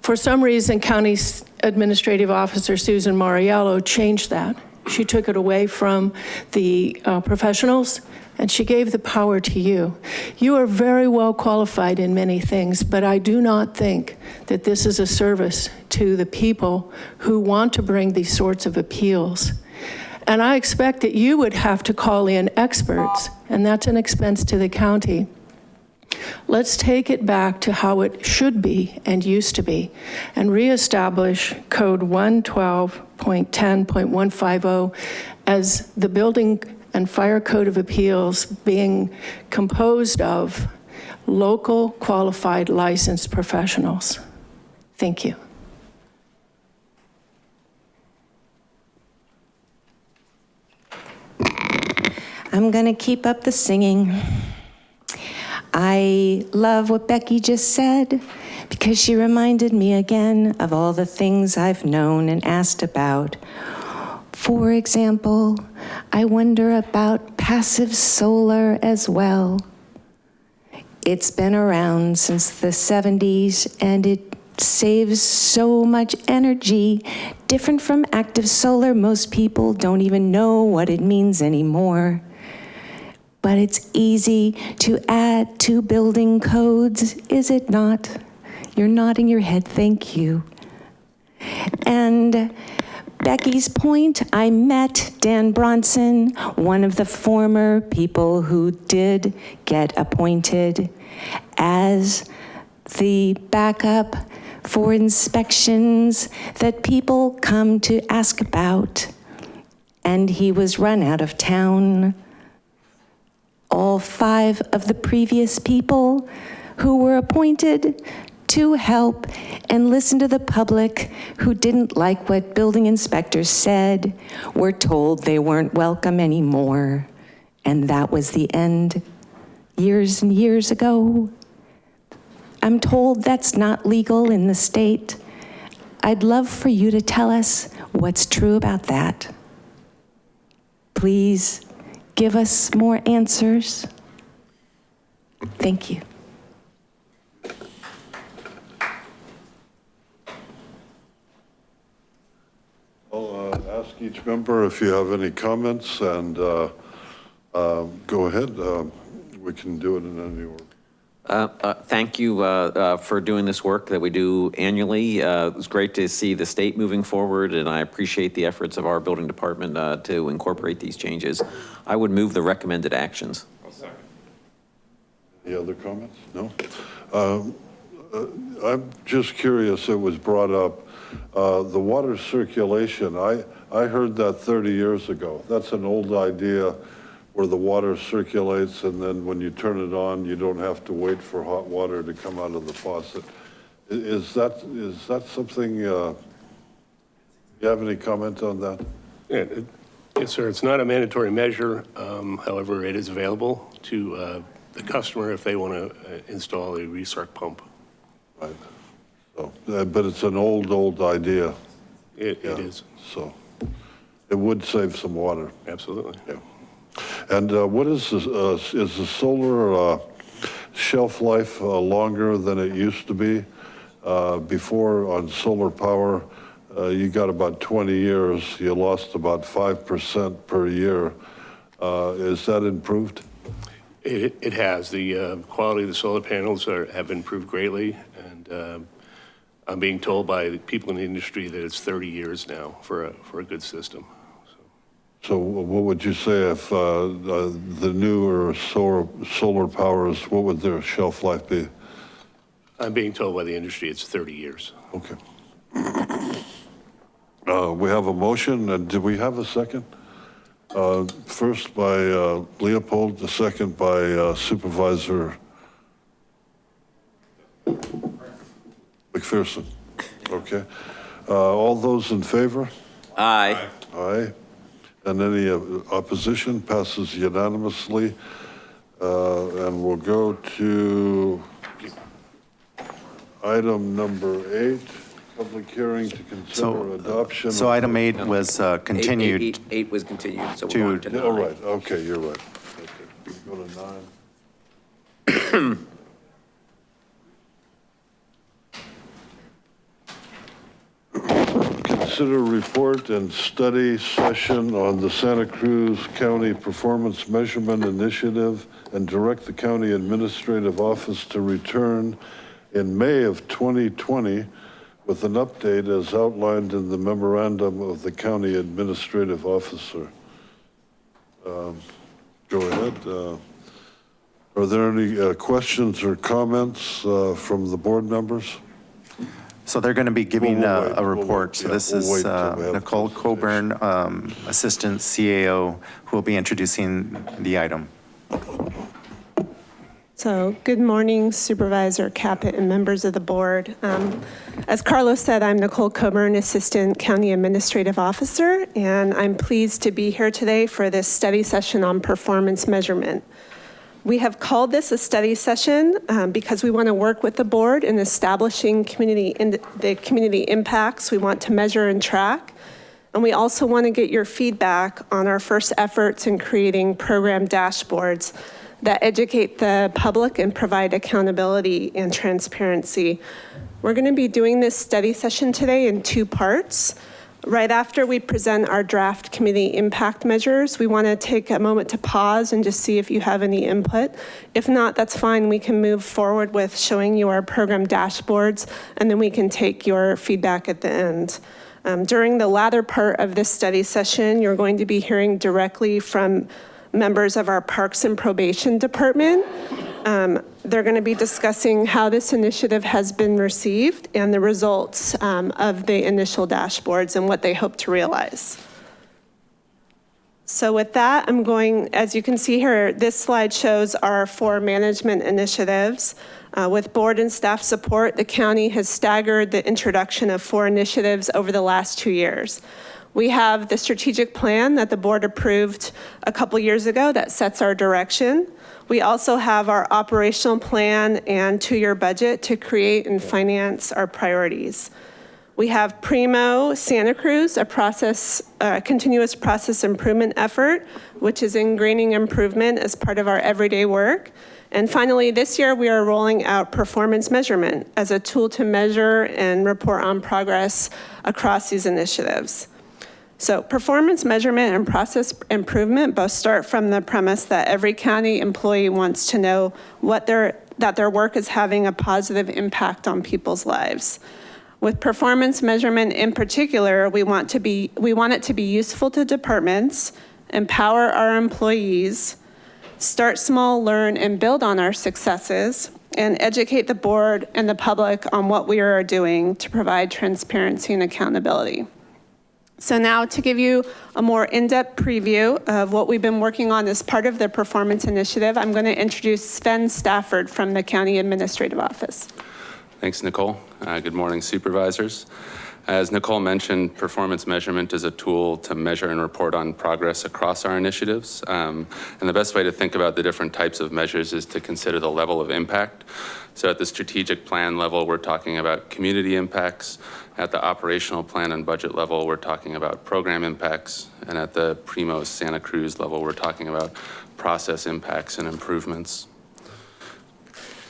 Speaker 17: For some reason, County Administrative Officer Susan Mauriello changed that. She took it away from the uh, professionals and she gave the power to you. You are very well qualified in many things, but I do not think that this is a service to the people who want to bring these sorts of appeals. And I expect that you would have to call in experts, and that's an expense to the county. Let's take it back to how it should be and used to be, and reestablish Code 112.10.150 as the Building and Fire Code of Appeals being composed of local qualified licensed professionals. Thank you.
Speaker 15: I'm to keep up the singing. I love what Becky just said because she reminded me again of all the things I've known and asked about. For example, I wonder about passive solar as well. It's been around since the 70s and it saves so much energy. Different from active solar, most people don't even know what it means anymore but it's easy to add to building codes, is it not? You're nodding your head, thank you. And Becky's point, I met Dan Bronson, one of the former people who did get appointed as the backup for inspections that people come to ask about. And he was run out of town all five of the previous people who were appointed to help and listen to the public who didn't like what building inspectors said, were told they weren't welcome anymore. And that was the end years and years ago. I'm told that's not legal in the state. I'd love for you to tell us what's true about that. Please give us more answers? Thank you.
Speaker 1: I'll uh, ask each member if you have any comments and uh, uh, go ahead. Uh, We can do it in any order.
Speaker 13: Uh, uh, Thank you uh, uh, for doing this work that we do annually. Uh, It's great to see the state moving forward, and I appreciate the efforts of our building department uh, to incorporate these changes. I would move the recommended actions.
Speaker 1: Any other comments? No? Um, uh, I'm just curious, it was brought up, uh, the water circulation, I, I heard that 30 years ago. That's an old idea where the water circulates and then when you turn it on, you don't have to wait for hot water to come out of the faucet. Is that, is that something, uh, you have any comment on that?
Speaker 19: Yeah, it- Yes, sir. It's not a mandatory measure. um, However, it is available to uh, the customer if they want to install a recirc pump.
Speaker 1: Right. So, uh, but it's an old, old idea.
Speaker 19: It
Speaker 1: Yeah.
Speaker 19: it is,
Speaker 1: So it would save some water.
Speaker 19: absolutely.
Speaker 1: Yeah. And uh, what is, this, uh, is the solar uh, shelf life uh, longer than it used to be? Uh, Before on solar power, uh, you got about 20 years, you lost about 5% per year. Is that improved?
Speaker 19: It it has. The quality of the solar panels are- have improved greatly, and um, I'm being told by people in the industry that it's 30 years now for a for a good system.
Speaker 1: So what would you say if uh, uh, the newer solar, solar powers, what would their shelf life be?
Speaker 19: I'm being told by the industry it's 30 years.
Speaker 1: Okay. Uh, We have a motion, and did we have a second? Uh, First by uh, Leopold, the second by uh, Supervisor McPherson. Okay. Uh, All those in favor?
Speaker 13: Aye.
Speaker 1: Aye. And any uh, opposition passes unanimously. Uh, And we'll go to item number eight, public hearing to consider adoption.
Speaker 4: So item eight was uh,
Speaker 13: Eight- eight-
Speaker 4: continued.
Speaker 13: eight- Eight was continued, so
Speaker 4: to-
Speaker 13: we're on to
Speaker 1: Yeah,
Speaker 13: nine.
Speaker 1: right, okay, you're right. Okay, Go to nine. consider report and study session on the Santa Cruz County Performance Measurement Initiative and direct the county administrative office to return in May of 2020 with an update as outlined in the memorandum of the county administrative officer. Um, Go ahead. uh, Are there any uh, questions or comments uh, from the board members?
Speaker 4: So they're going to be giving
Speaker 1: We'll- we'll
Speaker 4: a,
Speaker 1: wait,
Speaker 4: a
Speaker 1: we'll
Speaker 4: report.
Speaker 1: wait,
Speaker 4: So
Speaker 1: yeah,
Speaker 4: this
Speaker 1: we'll
Speaker 4: is
Speaker 1: till
Speaker 4: uh,
Speaker 1: we have
Speaker 4: Nicole Coburn, um, Assistant CAO, who will be introducing the item.
Speaker 20: So, good morning Supervisor Caput and members of the board. Um, As Carlos said, I'm Nicole Coburn, Assistant County Administrative Officer, and I'm pleased to be here today for this study session on performance measurement. We have called this a study session um, because we want to work with the board in establishing community, in the community impacts we want to measure and track. And we also want to get your feedback on our first efforts in creating program dashboards that educate the public and provide accountability and transparency. We're going to be doing this study session today in two parts. Right after we present our draft committee impact measures, we want to take a moment to pause and just see if you have any input. If not, that's fine. We can move forward with showing you our program dashboards, and then we can take your feedback at the end. Um, during the latter part of this study session, you're going to be hearing directly from members of our Parks and Probation Department. Um, They're going to be discussing how this initiative has been received and the results um, of the initial dashboards and what they hope to realize. So with that, I'm going, as you can see here, this slide shows our four management initiatives. Uh, With board and staff support, the county has staggered the introduction of four initiatives over the last two years. We have the strategic plan that the board approved a couple years ago that sets our direction. We also have our operational plan and two-year budget to create and finance our priorities. We have Primo Santa Cruz, a process, a continuous process improvement effort, which is ingraining improvement as part of our everyday work. And finally, this year, we are rolling out performance measurement as a tool to measure and report on progress across these initiatives. So performance measurement and process improvement both start from the premise that every county employee wants to know what their, that their work is having a positive impact on people's lives. With performance measurement in particular, we want to be, we want it to be useful to departments, empower our employees, start small, learn, and build on our successes, and educate the board and the public on what we are doing to provide transparency and accountability. So now to give you a more in-depth preview of what we've been working on as part of the performance initiative, I'm going to introduce Sven Stafford from the County Administrative Office.
Speaker 21: Thanks, Nicole. Uh, Good morning, supervisors. As Nicole mentioned, performance measurement is a tool to measure and report on progress across our initiatives. Um, And the best way to think about the different types of measures is to consider the level of impact. So at the strategic plan level, we're talking about community impacts. At the operational plan and budget level, we're talking about program impacts. And at the Primo Santa Cruz level, we're talking about process impacts and improvements.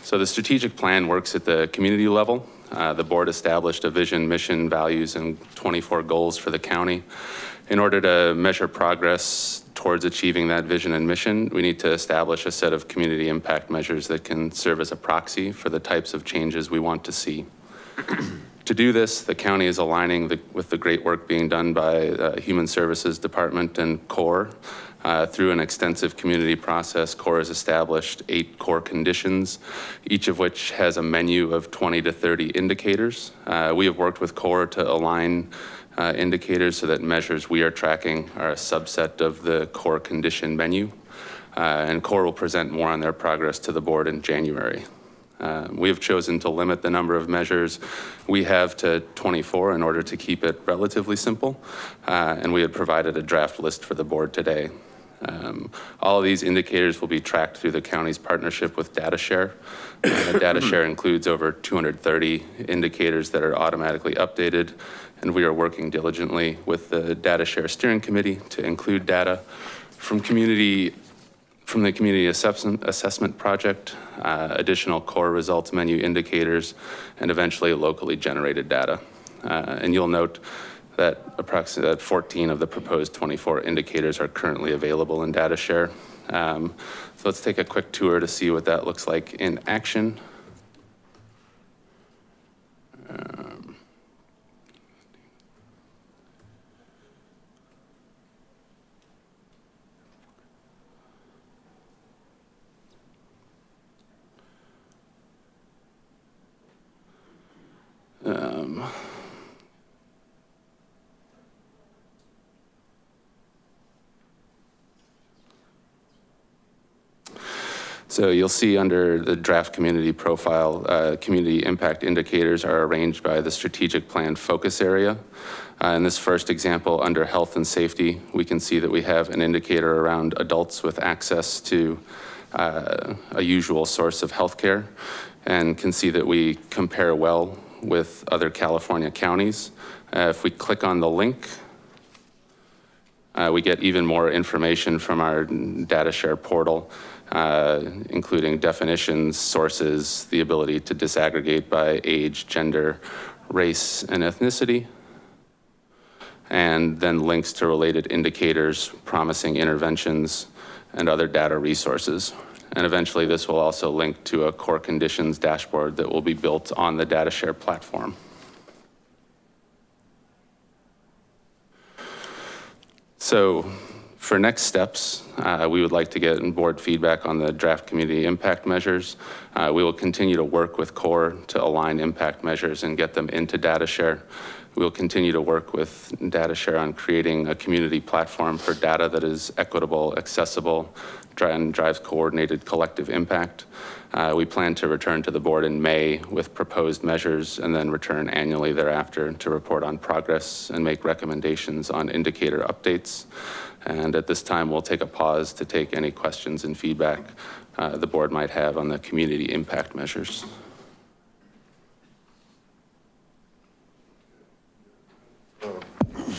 Speaker 21: So the strategic plan works at the community level. Uh, The board established a vision, mission, values, and 24 goals for the county. In order to measure progress towards achieving that vision and mission, we need to establish a set of community impact measures that can serve as a proxy for the types of changes we want to see. To do this, the county is aligning the- with the great work being done by uh, Human Services Department and CORE. Uh, Through an extensive community process, CORE has established eight core conditions, each of which has a menu of 20 to 30 indicators. Uh, We have worked with CORE to align uh, indicators so that measures we are tracking are a subset of the core condition menu. Uh, And CORE will present more on their progress to the board in January. Uh, We have chosen to limit the number of measures we have to 24 in order to keep it relatively simple. Uh, And we had provided a draft list for the board today. Um, All of these indicators will be tracked through the county's partnership with DataShare. Uh, DataShare includes over 230 indicators that are automatically updated, and we are working diligently with the DataShare Steering Committee to include data from community from the Community Assessment, Assessment Project, uh, additional core results menu indicators, and eventually locally generated data. Uh, And you'll note that approximately, 14 of the proposed 24 indicators are currently available in DataShare. Um, So let's take a quick tour to see what that looks like in action. Um, So you'll see under the draft community profile, uh, community impact indicators are arranged by the strategic plan focus area. Uh, in this first example, under health and safety, we can see that we have an indicator around adults with access to uh, a usual source of healthcare and can see that we compare well with other California counties. Uh, if we click on the link, uh, we get even more information from our data share portal, uh, including definitions, sources, the ability to disaggregate by age, gender, race, and ethnicity, and then links to related indicators, promising interventions, and other data resources. And eventually this will also link to a core conditions dashboard that will be built on the data share platform. So for next steps, uh, we would like to get board feedback on the draft community impact measures. Uh, we will continue to work with CORE to align impact measures and get them into data share. We'll continue to work with data share on creating a community platform for data that is equitable, accessible, and drives coordinated collective impact. Uh, we plan to return to the board in May with proposed measures and then return annually thereafter to report on progress and make recommendations on indicator updates. And at this time, we'll take a pause to take any questions and feedback uh, the board might have on the community impact measures.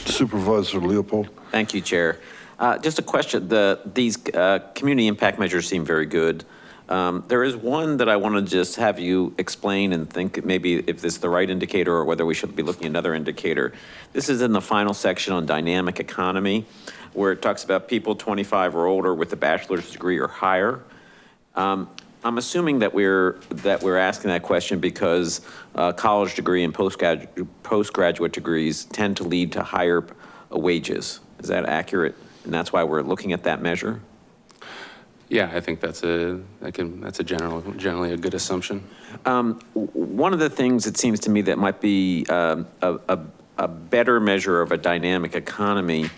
Speaker 1: Supervisor Leopold.
Speaker 13: Thank you, Chair. Uh, Just a question, the, these uh, community impact measures seem very good. Um, There is one that I want to just have you explain and think maybe if this is the right indicator or whether we should be looking at another indicator. This is in the final section on dynamic economy, where it talks about people 25 or older with a bachelor's degree or higher. Um, I'm assuming that we're, that we're asking that question because uh, college degree and postgrad- postgraduate degrees tend to lead to higher wages. Is that accurate? And that's why we're looking at that measure?
Speaker 21: Yeah, I think that's a, that can, that's a general, generally a good assumption.
Speaker 13: Um, One of the things it seems to me that might be um, a, a, a better measure of a dynamic economy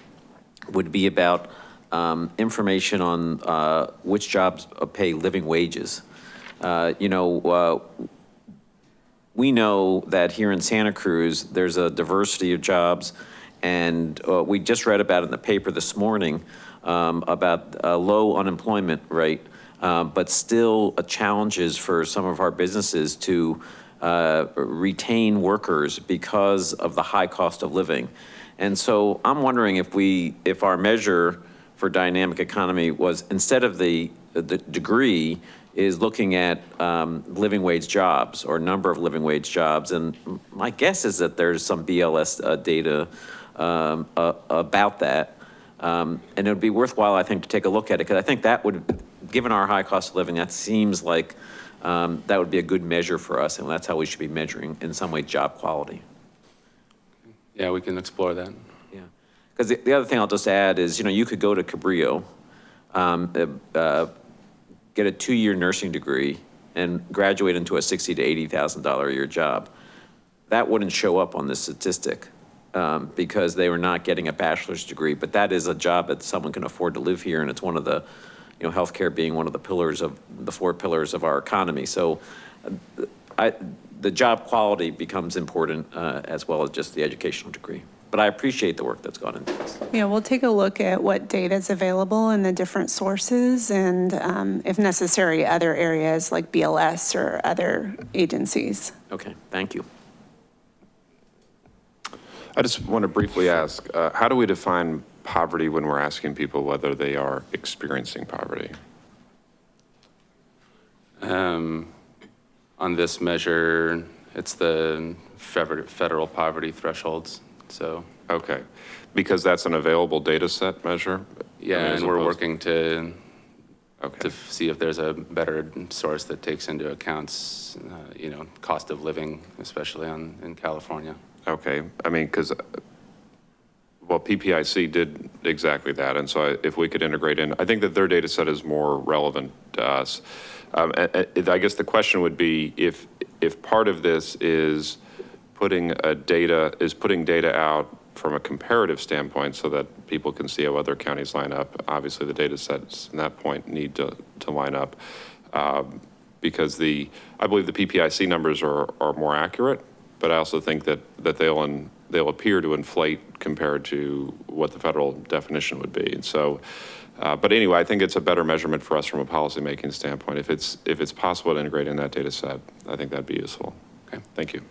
Speaker 13: would be about um, information on uh, which jobs pay living wages. Uh, You know, uh, we know that here in Santa Cruz, there's a diversity of jobs, and uh, we just read about it in the paper this morning um, about a low unemployment rate, uh, but still challenges for some of our businesses to uh, retain workers because of the high cost of living. And so I'm wondering if we, if our measure for dynamic economy was, instead of the, the degree, is looking at um, living wage jobs or number of living wage jobs. And my guess is that there's some BLS uh, data um, uh, about that. Um, and it would be worthwhile, I think, to take a look at it, because I think that would, given our high cost of living, that seems like um, that would be a good measure for us, and that's how we should be measuring, in some way, job quality.
Speaker 21: Yeah, we can explore that.
Speaker 13: Yeah, because the, the other thing I'll just add is, you know, you could go to Cabrillo, um, uh, uh, get a two-year nursing degree, and graduate into a sixty to eighty thousand dollar a year job. That wouldn't show up on this statistic um, because they were not getting a bachelor's degree. But that is a job that someone can afford to live here, and it's one of the, you know, healthcare being one of the pillars of the four pillars of our economy. So, uh, I, the job quality becomes important uh, as well as just the educational degree. But I appreciate the work that's gone into this.
Speaker 20: Yeah, we'll take a look at what data is available in the different sources and um, if necessary, other areas like BLS or other agencies.
Speaker 13: Okay, thank you.
Speaker 12: I just want to briefly ask, uh, how do we define poverty when we're asking people whether they are experiencing poverty?
Speaker 21: Um, On this measure, it's the federal poverty thresholds. So
Speaker 12: Okay, because that's an available data set measure? I
Speaker 21: Yeah,
Speaker 12: mean,
Speaker 21: and we're working to, to see if there's a better source that takes into accounts, uh, you know, cost of living, especially on, in California.
Speaker 12: Okay, I mean, because, well, PPIC did exactly that, and so if we could integrate in, I think that their data set is more relevant to us. Um, I guess the question would be if, if part of this is putting a data, is putting data out from a comparative standpoint so that people can see how other counties line up. Obviously, the data sets in that point need to, to line up. Um, Because the, I believe the PPIC numbers are, are more accurate, but I also think that, that they'll, in- they'll appear to inflate compared to what the federal definition would be. And so, uh, but anyway, I think it's a better measurement for us from a policymaking standpoint. If it's, if it's possible to integrate in that data set, I think that'd be useful. Okay, thank you.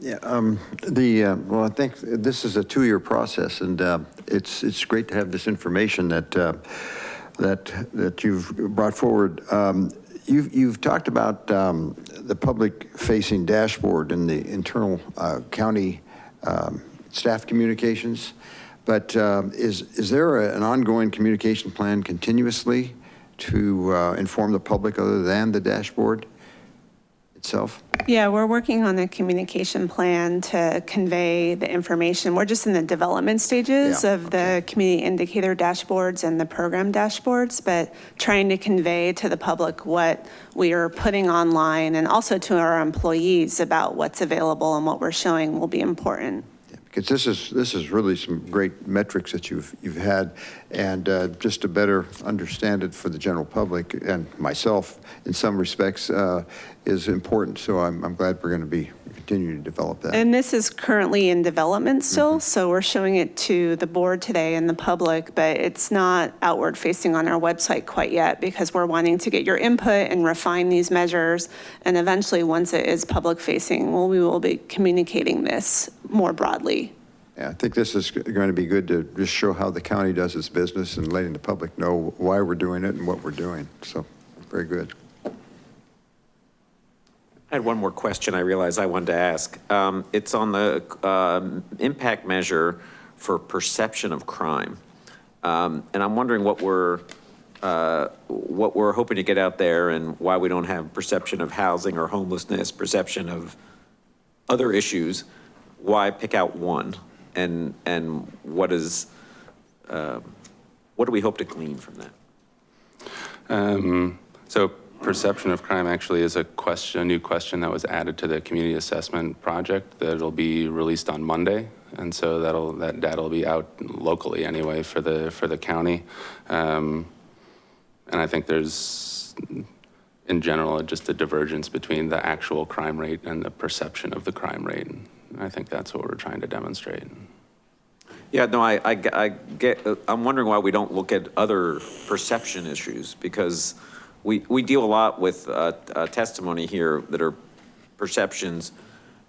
Speaker 9: Yeah, um, the, uh, well, I think this is a two-year process, and uh, it's, it's great to have this information that, uh, that, that you've brought forward. Um, You've, you've talked about um, the public-facing dashboard and the internal uh, county um, staff communications, but um, is, is there a- an ongoing communication plan continuously to uh, inform the public other than the dashboard itself?
Speaker 20: Yeah, we're working on a communication plan to convey the information. We're just in the development stages
Speaker 9: Yeah,
Speaker 20: of the community indicator dashboards and the program dashboards, but trying to convey to the public what we are putting online and also to our employees about what's available and what we're showing will be important.
Speaker 9: Because this is, this is really some great metrics that you've, you've had, and uh, just to better understand it for the general public and myself, in some respects, uh, is important. So I'm, I'm glad we're going to be continuing to develop that.
Speaker 20: And this is currently in development still, mm-hmm. so we're showing it to the board today and the public, but it's not outward facing on our website quite yet because we're wanting to get your input and refine these measures. And eventually, once it is public facing, well, we will be communicating this more broadly.
Speaker 9: Yeah, I think this is going to be good to just show how the county does its business and letting the public know why we're doing it and what we're doing. So, very good.
Speaker 13: I had one more question I realized I wanted to ask. Um, It's on the um, impact measure for perception of crime. Um, And I'm wondering what we're, uh, what we're hoping to get out there and why we don't have perception of housing or homelessness, perception of other issues. Why pick out one? And, and what is, um, what do we hope to glean from that?
Speaker 21: Um, So perception of crime actually is a question, a new question that was added to the community assessment project that'll be released on Monday. And so that'll, that data will be out locally anyway for the, for the county. Um, And I think there's, in general, just a divergence between the actual crime rate and the perception of the crime rate. And I think that's what we're trying to demonstrate.
Speaker 13: Yeah, no, I, I I get, I'm wondering why we don't look at other perception issues, because we, we deal a lot with uh, uh, testimony here that are perceptions,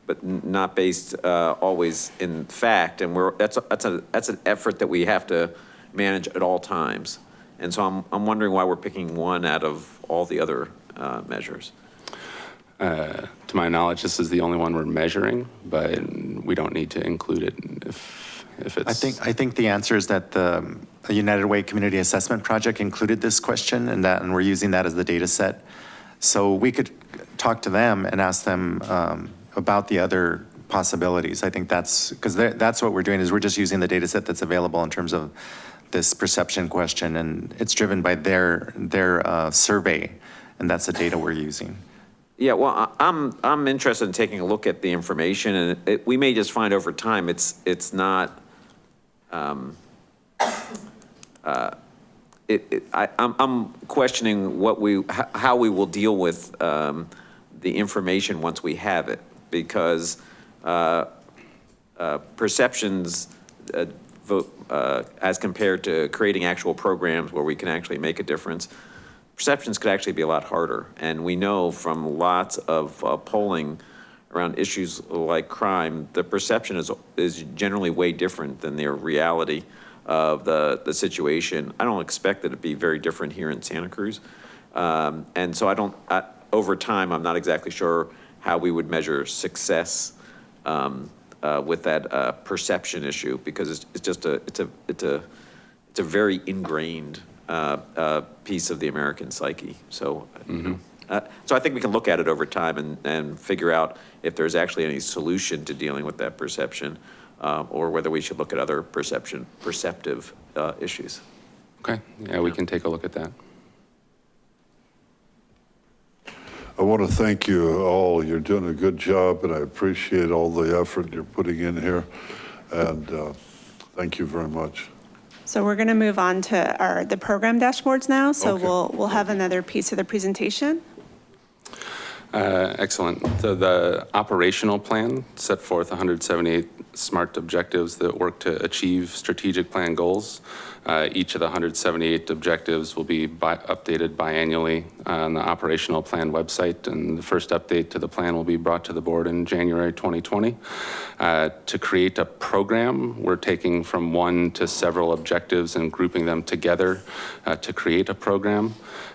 Speaker 13: but not based uh, always in fact, and we're, that's, a- that's a, that's an effort that we have to manage at all times. And so I'm, I'm wondering why we're picking one out of all the other uh, measures.
Speaker 21: Uh, To my knowledge, this is the only one we're measuring, but we don't need to include it if, if it's.
Speaker 4: I think, I think the answer is that the the United Way Community Assessment Project included this question and that, and we're using that as the data set. So we could talk to them and ask them um, about the other possibilities. I think that's, because that's what we're doing, is we're just using the data set that's available in terms of this perception question, and it's driven by their, their uh, survey, and that's the data we're using.
Speaker 13: Yeah, well, I'm, I'm interested in taking a look at the information, and it, we may just find over time, it's, it's not, um, uh, it, it, I, I'm, I'm questioning what we, how we will deal with, um, the information once we have it, because, uh, uh, perceptions, uh, uh, as compared to creating actual programs where we can actually make a difference, perceptions could actually be a lot harder. And we know from lots of uh, polling around issues like crime, the perception is, is generally way different than the reality of the, the situation. I don't expect it to be very different here in Santa Cruz. Um, and so I don't, I, over time, I'm not exactly sure how we would measure success um, uh, with that uh, perception issue because it's, it's just a, it's a, it's a, it's a very ingrained uh, uh, piece of the American psyche. So, you know, uh, so I think we can look at it over time and, and figure out if there's actually any solution to dealing with that perception uh, or whether we should look at other perception, perceptive uh, issues.
Speaker 21: Okay, yeah, we can take a look at that.
Speaker 1: I want to thank you all. You're doing a good job, and I appreciate all the effort you're putting in here. And uh, thank you very much.
Speaker 20: So we're going to move on to our, the program dashboards now. So
Speaker 1: Okay.
Speaker 20: we'll, we'll have another piece of the presentation.
Speaker 21: Uh, Excellent. So the operational plan set forth 178 SMART objectives that work to achieve strategic plan goals. Uh, Each of the 178 objectives will be bi- updated biannually on the operational plan website, and the first update to the plan will be brought to the board in January 2020. Uh, To create a program, we're taking from one to several objectives and grouping them together uh, to create a program.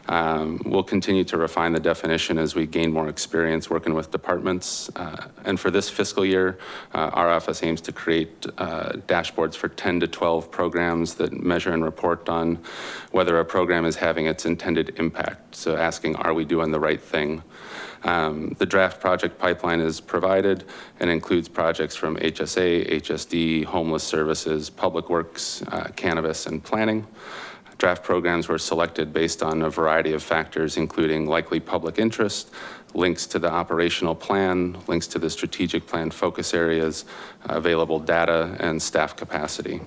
Speaker 21: Um, We'll continue to refine the definition as we gain more experience working with departments. Uh, And for this fiscal year, uh, our office aims to create uh, dashboards for 10 to 12 programs that measure and report on whether a program is having its intended impact. So asking, are we doing the right thing? Um, The draft project pipeline is provided and includes projects from HSA, HSD, Homeless Services, Public Works, uh, Cannabis, and Planning. Draft programs were selected based on a variety of factors, including likely public interest, links to the operational plan, links to the strategic plan focus areas, available data, and staff capacity.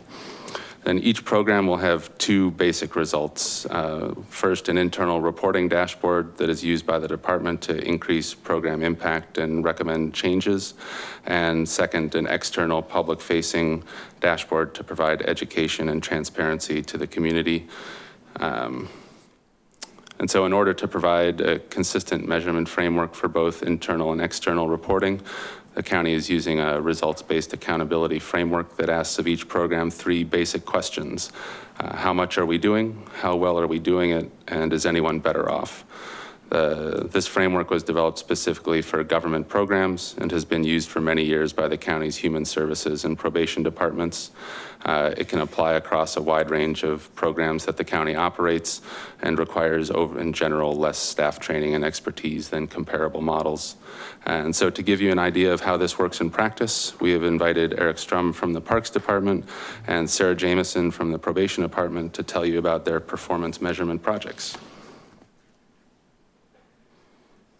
Speaker 21: Then each program will have two basic results. Uh, First, an internal reporting dashboard that is used by the department to increase program impact and recommend changes. And second, an external public-facing dashboard to provide education and transparency to the community. Um, and so in order to provide a consistent measurement framework for both internal and external reporting, the county is using a results-based accountability framework that asks of each program three basic questions. Uh, How much are we doing? How well are we doing it? And is anyone better off? This framework was developed specifically for government programs and has been used for many years by the county's human services and probation departments. Uh, It can apply across a wide range of programs that the county operates and requires, over in general, less staff training and expertise than comparable models. And so to give you an idea of how this works in practice, we have invited Eric Strum from the Parks Department and Sarah Jameson from the Probation Department to tell you about their performance measurement projects.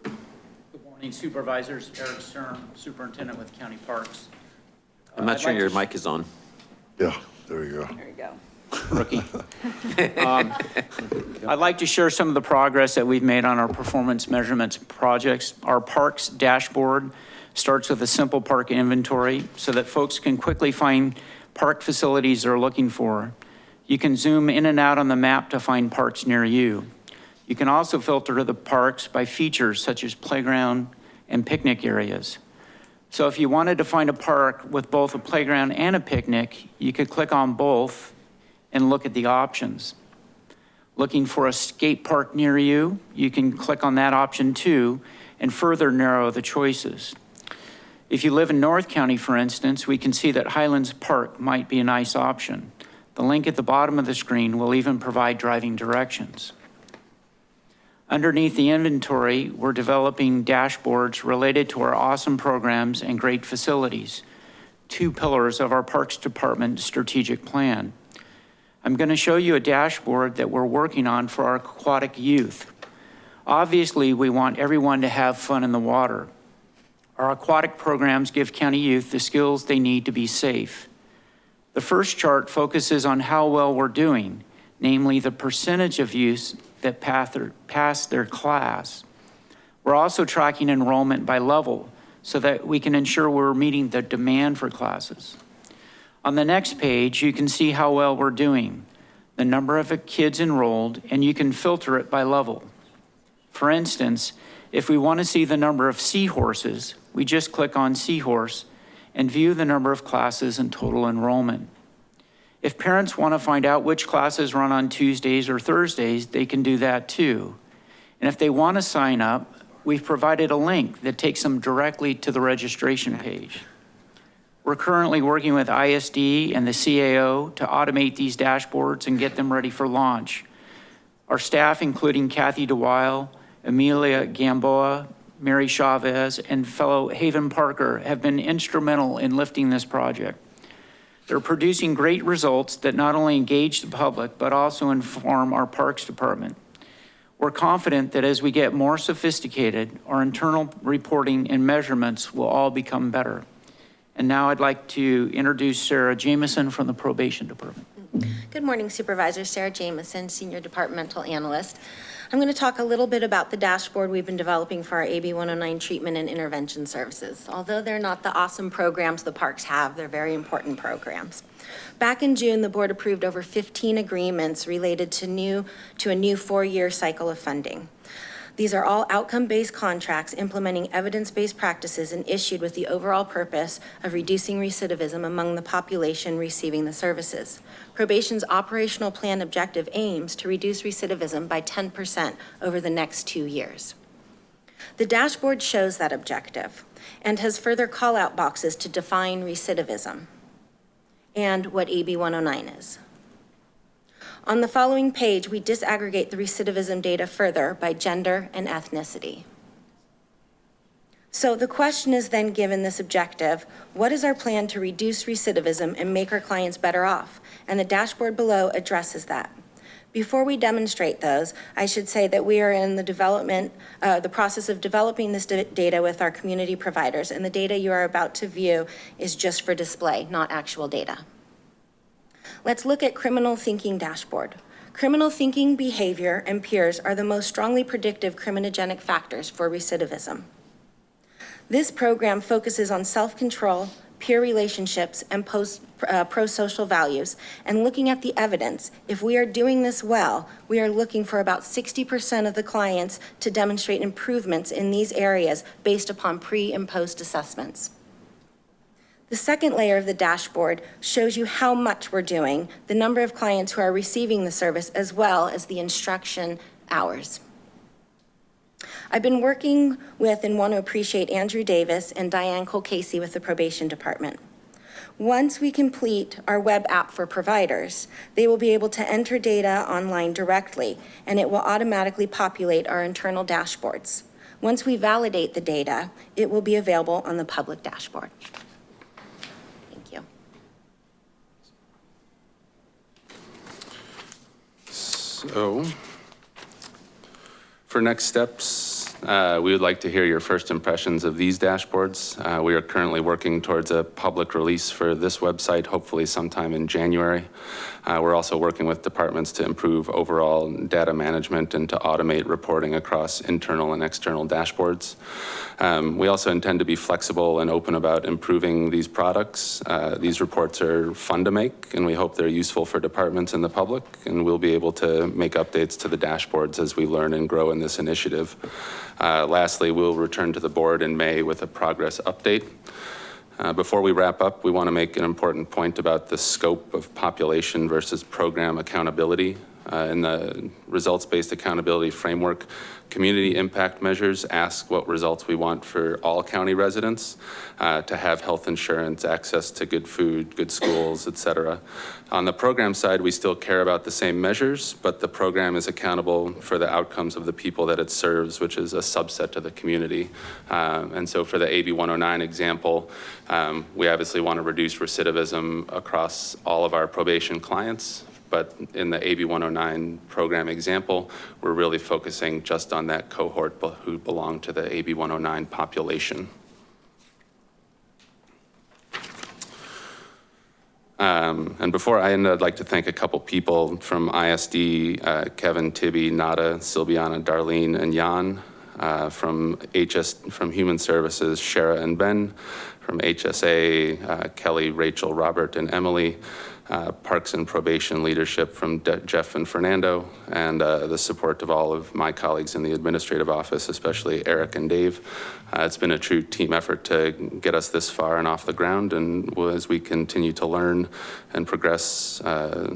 Speaker 22: Good morning Supervisors, Eric Strum, Superintendent with County Parks.
Speaker 13: I'm not uh,
Speaker 22: I'd
Speaker 13: sure
Speaker 22: like
Speaker 13: your mic is on.
Speaker 1: Yeah, there you go.
Speaker 22: There you go. Rookie. Um, I'd like to share some of the progress that we've made on our performance measurements projects. Our parks dashboard starts with a simple park inventory so that folks can quickly find park facilities they're looking for. You can zoom in and out on the map to find parks near you. You can also filter the parks by features such as playground and picnic areas. So if you wanted to find a park with both a playground and a picnic, you could click on both and look at the options. Looking for a skate park near you, you can click on that option too and further narrow the choices. If you live in North County, for instance, we can see that Highlands Park might be a nice option. The link at the bottom of the screen will even provide driving directions. Underneath the inventory, we're developing dashboards related to our awesome programs and great facilities, two pillars of our Parks Department strategic plan. I'm going to show you a dashboard that we're working on for our aquatic youth. Obviously, we want everyone to have fun in the water. Our aquatic programs give county youth the skills they need to be safe. The first chart focuses on how well we're doing, namely the percentage of youth that pass pass their class. We're also tracking enrollment by level so that we can ensure we're meeting the demand for classes. On the next page, you can see how well we're doing, the number of kids enrolled, and you can filter it by level. For instance, if we want to see the number of seahorses, we just click on seahorse and view the number of classes and total enrollment. If parents want to find out which classes run on Tuesdays or Thursdays, they can do that too. And if they want to sign up, we've provided a link that takes them directly to the registration page. We're currently working with ISD and the CAO to automate these dashboards and get them ready for launch. Our staff, including Kathy DeWile, Amelia Gamboa, Mary Chavez, and fellow Haven Parker, have been instrumental in lifting this project. They're producing great results that not only engage the public, but also inform our Parks Department. We're confident that as we get more sophisticated, our internal reporting and measurements will all become better. And now I'd like to introduce Sarah Jamison from the Probation Department.
Speaker 5: Good morning Supervisor, Sarah Jamison, Senior Departmental Analyst. I'm going to talk a little bit about the dashboard we've been developing for our AB 109 treatment and intervention services. Although they're not the awesome programs the parks have, they're very important programs. Back in June, the board approved over 15 agreements related to new to a new four-year cycle of funding. These are all outcome-based contracts implementing evidence-based practices and issued with the overall purpose of reducing recidivism among the population receiving the services. Probation's operational plan objective aims to reduce recidivism by 10% over the next two years. The dashboard shows that objective and has further call-out boxes to define recidivism and what AB 109 is. On the following page, we disaggregate the recidivism data further by gender and ethnicity. So the question is then given this objective, what is our plan to reduce recidivism and make our clients better off? And the dashboard below addresses that. Before we demonstrate those, I should say that we are in the development, uh, the process of developing this data with our community providers, and the data you are about to view is just for display, not actual data. Let's look at criminal thinking dashboard. Criminal thinking behavior and peers are the most strongly predictive criminogenic factors for recidivism. This program focuses on self-control, peer relationships, and post, uh, pro-social values. And looking at the evidence, if we are doing this well, we are looking for about 60% of the clients to demonstrate improvements in these areas based upon pre and post assessments. The second layer of the dashboard shows you how much we're doing, the number of clients who are receiving the service, as well as the instruction hours. I've been working with and want to appreciate Andrew Davis and Diane Cole-Casey with the probation department. Once we complete our web app for providers, they will be able to enter data online directly, and it will automatically populate our internal dashboards. Once we validate the data, it will be available on the public dashboard.
Speaker 21: So, for next steps, uh, we would like to hear your first impressions of these dashboards. Uh, we are currently working towards a public release for this website, hopefully sometime in January. Uh, we're also working with departments to improve overall data management and to automate reporting across internal and external dashboards. Um, we also intend to be flexible and open about improving these products. Uh, these reports are fun to make and we hope they're useful for departments and the public and we'll be able to make updates to the dashboards as we learn and grow in this initiative. Uh, lastly, we'll return to the board in May with a progress update. Uh, before we wrap up, we want to make an important point about the scope of population versus program accountability. Uh, in the results-based accountability framework, community impact measures ask what results we want for all county residents uh, to have health insurance, access to good food, good schools, et cetera. On the program side, we still care about the same measures, but the program is accountable for the outcomes of the people that it serves, which is a subset of the community. Um, and so for the AB 109 example, um, we obviously want to reduce recidivism across all of our probation clients, but in the AB 109 program example, we're really focusing just on that cohort who belong to the AB 109 population. Um, and before I end, I'd like to thank a couple people from ISD, uh, Kevin, Tibby, Nada, Silviana, Darlene, and Jan. Uh, from HS, from Human Services, Shara and Ben. From HSA, uh, Kelly, Rachel, Robert, and Emily uh, Parks and Probation leadership from De Jeff and Fernando, and uh, the support of all of my colleagues in the administrative office, especially Eric and Dave. Uh, it's been a true team effort to get us this far and off the ground, and as we continue to learn and progress, uh,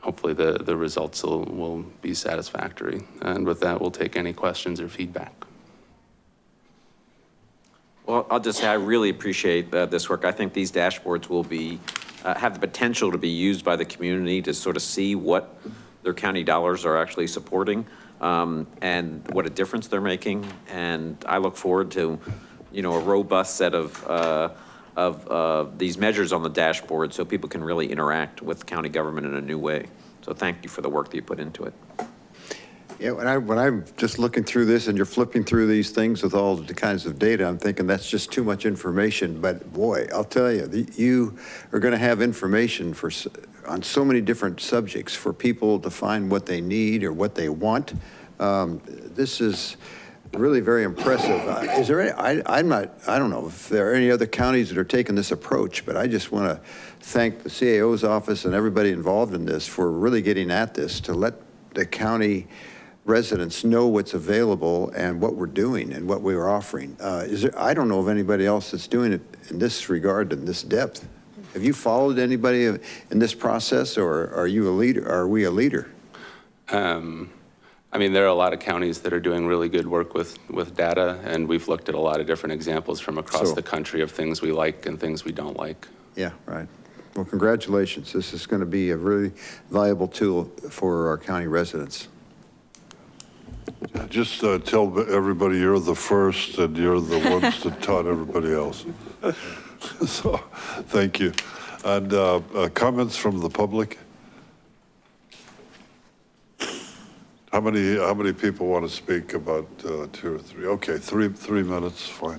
Speaker 21: hopefully the, the results will, will be satisfactory. And with that, we'll take any questions or feedback.
Speaker 13: Well, I'll just say I really appreciate uh, this work. I think these dashboards will be, uh, have the potential to be used by the community to sort of see what their county dollars are actually supporting um, and what a difference they're making. And I look forward to, you know, a robust set of, uh, of uh, these measures on the dashboard so people can really interact with county government in a new way. So thank you for the work that you put into it.
Speaker 9: Yeah, when I, when I'm just looking through this and you're flipping through these things with all the kinds of data, I'm thinking that's just too much information. But boy, I'll tell you, the- you are going to have information for, on so many different subjects for people to find what they need or what they want. Um, This is really very impressive. Uh, Is there, any I, I'm not, I don't know if there are any other counties that are taking this approach, but I just want to thank the CAO's office and everybody involved in this for really getting at this, to let the county residents know what's available and what we're doing and what we are offering. Uh, Is there, I don't know of anybody else that's doing it in this regard, in this depth. Have you followed anybody in this process, or are you a leader, are we a leader?
Speaker 21: Um, I mean, there are a lot of counties that are doing really good work with, with data, and we've looked at a lot of different examples from across
Speaker 9: So-
Speaker 21: the country of things we like and things we don't like.
Speaker 9: Yeah, right. Well, congratulations. This is going to be a really valuable tool for our county residents.
Speaker 1: Just uh, tell everybody you're the first and you're the ones that taught everybody else. So, thank you. And uh, uh, comments from the public? How many, how many people want to speak about uh, two or three? Okay, three, three minutes, fine.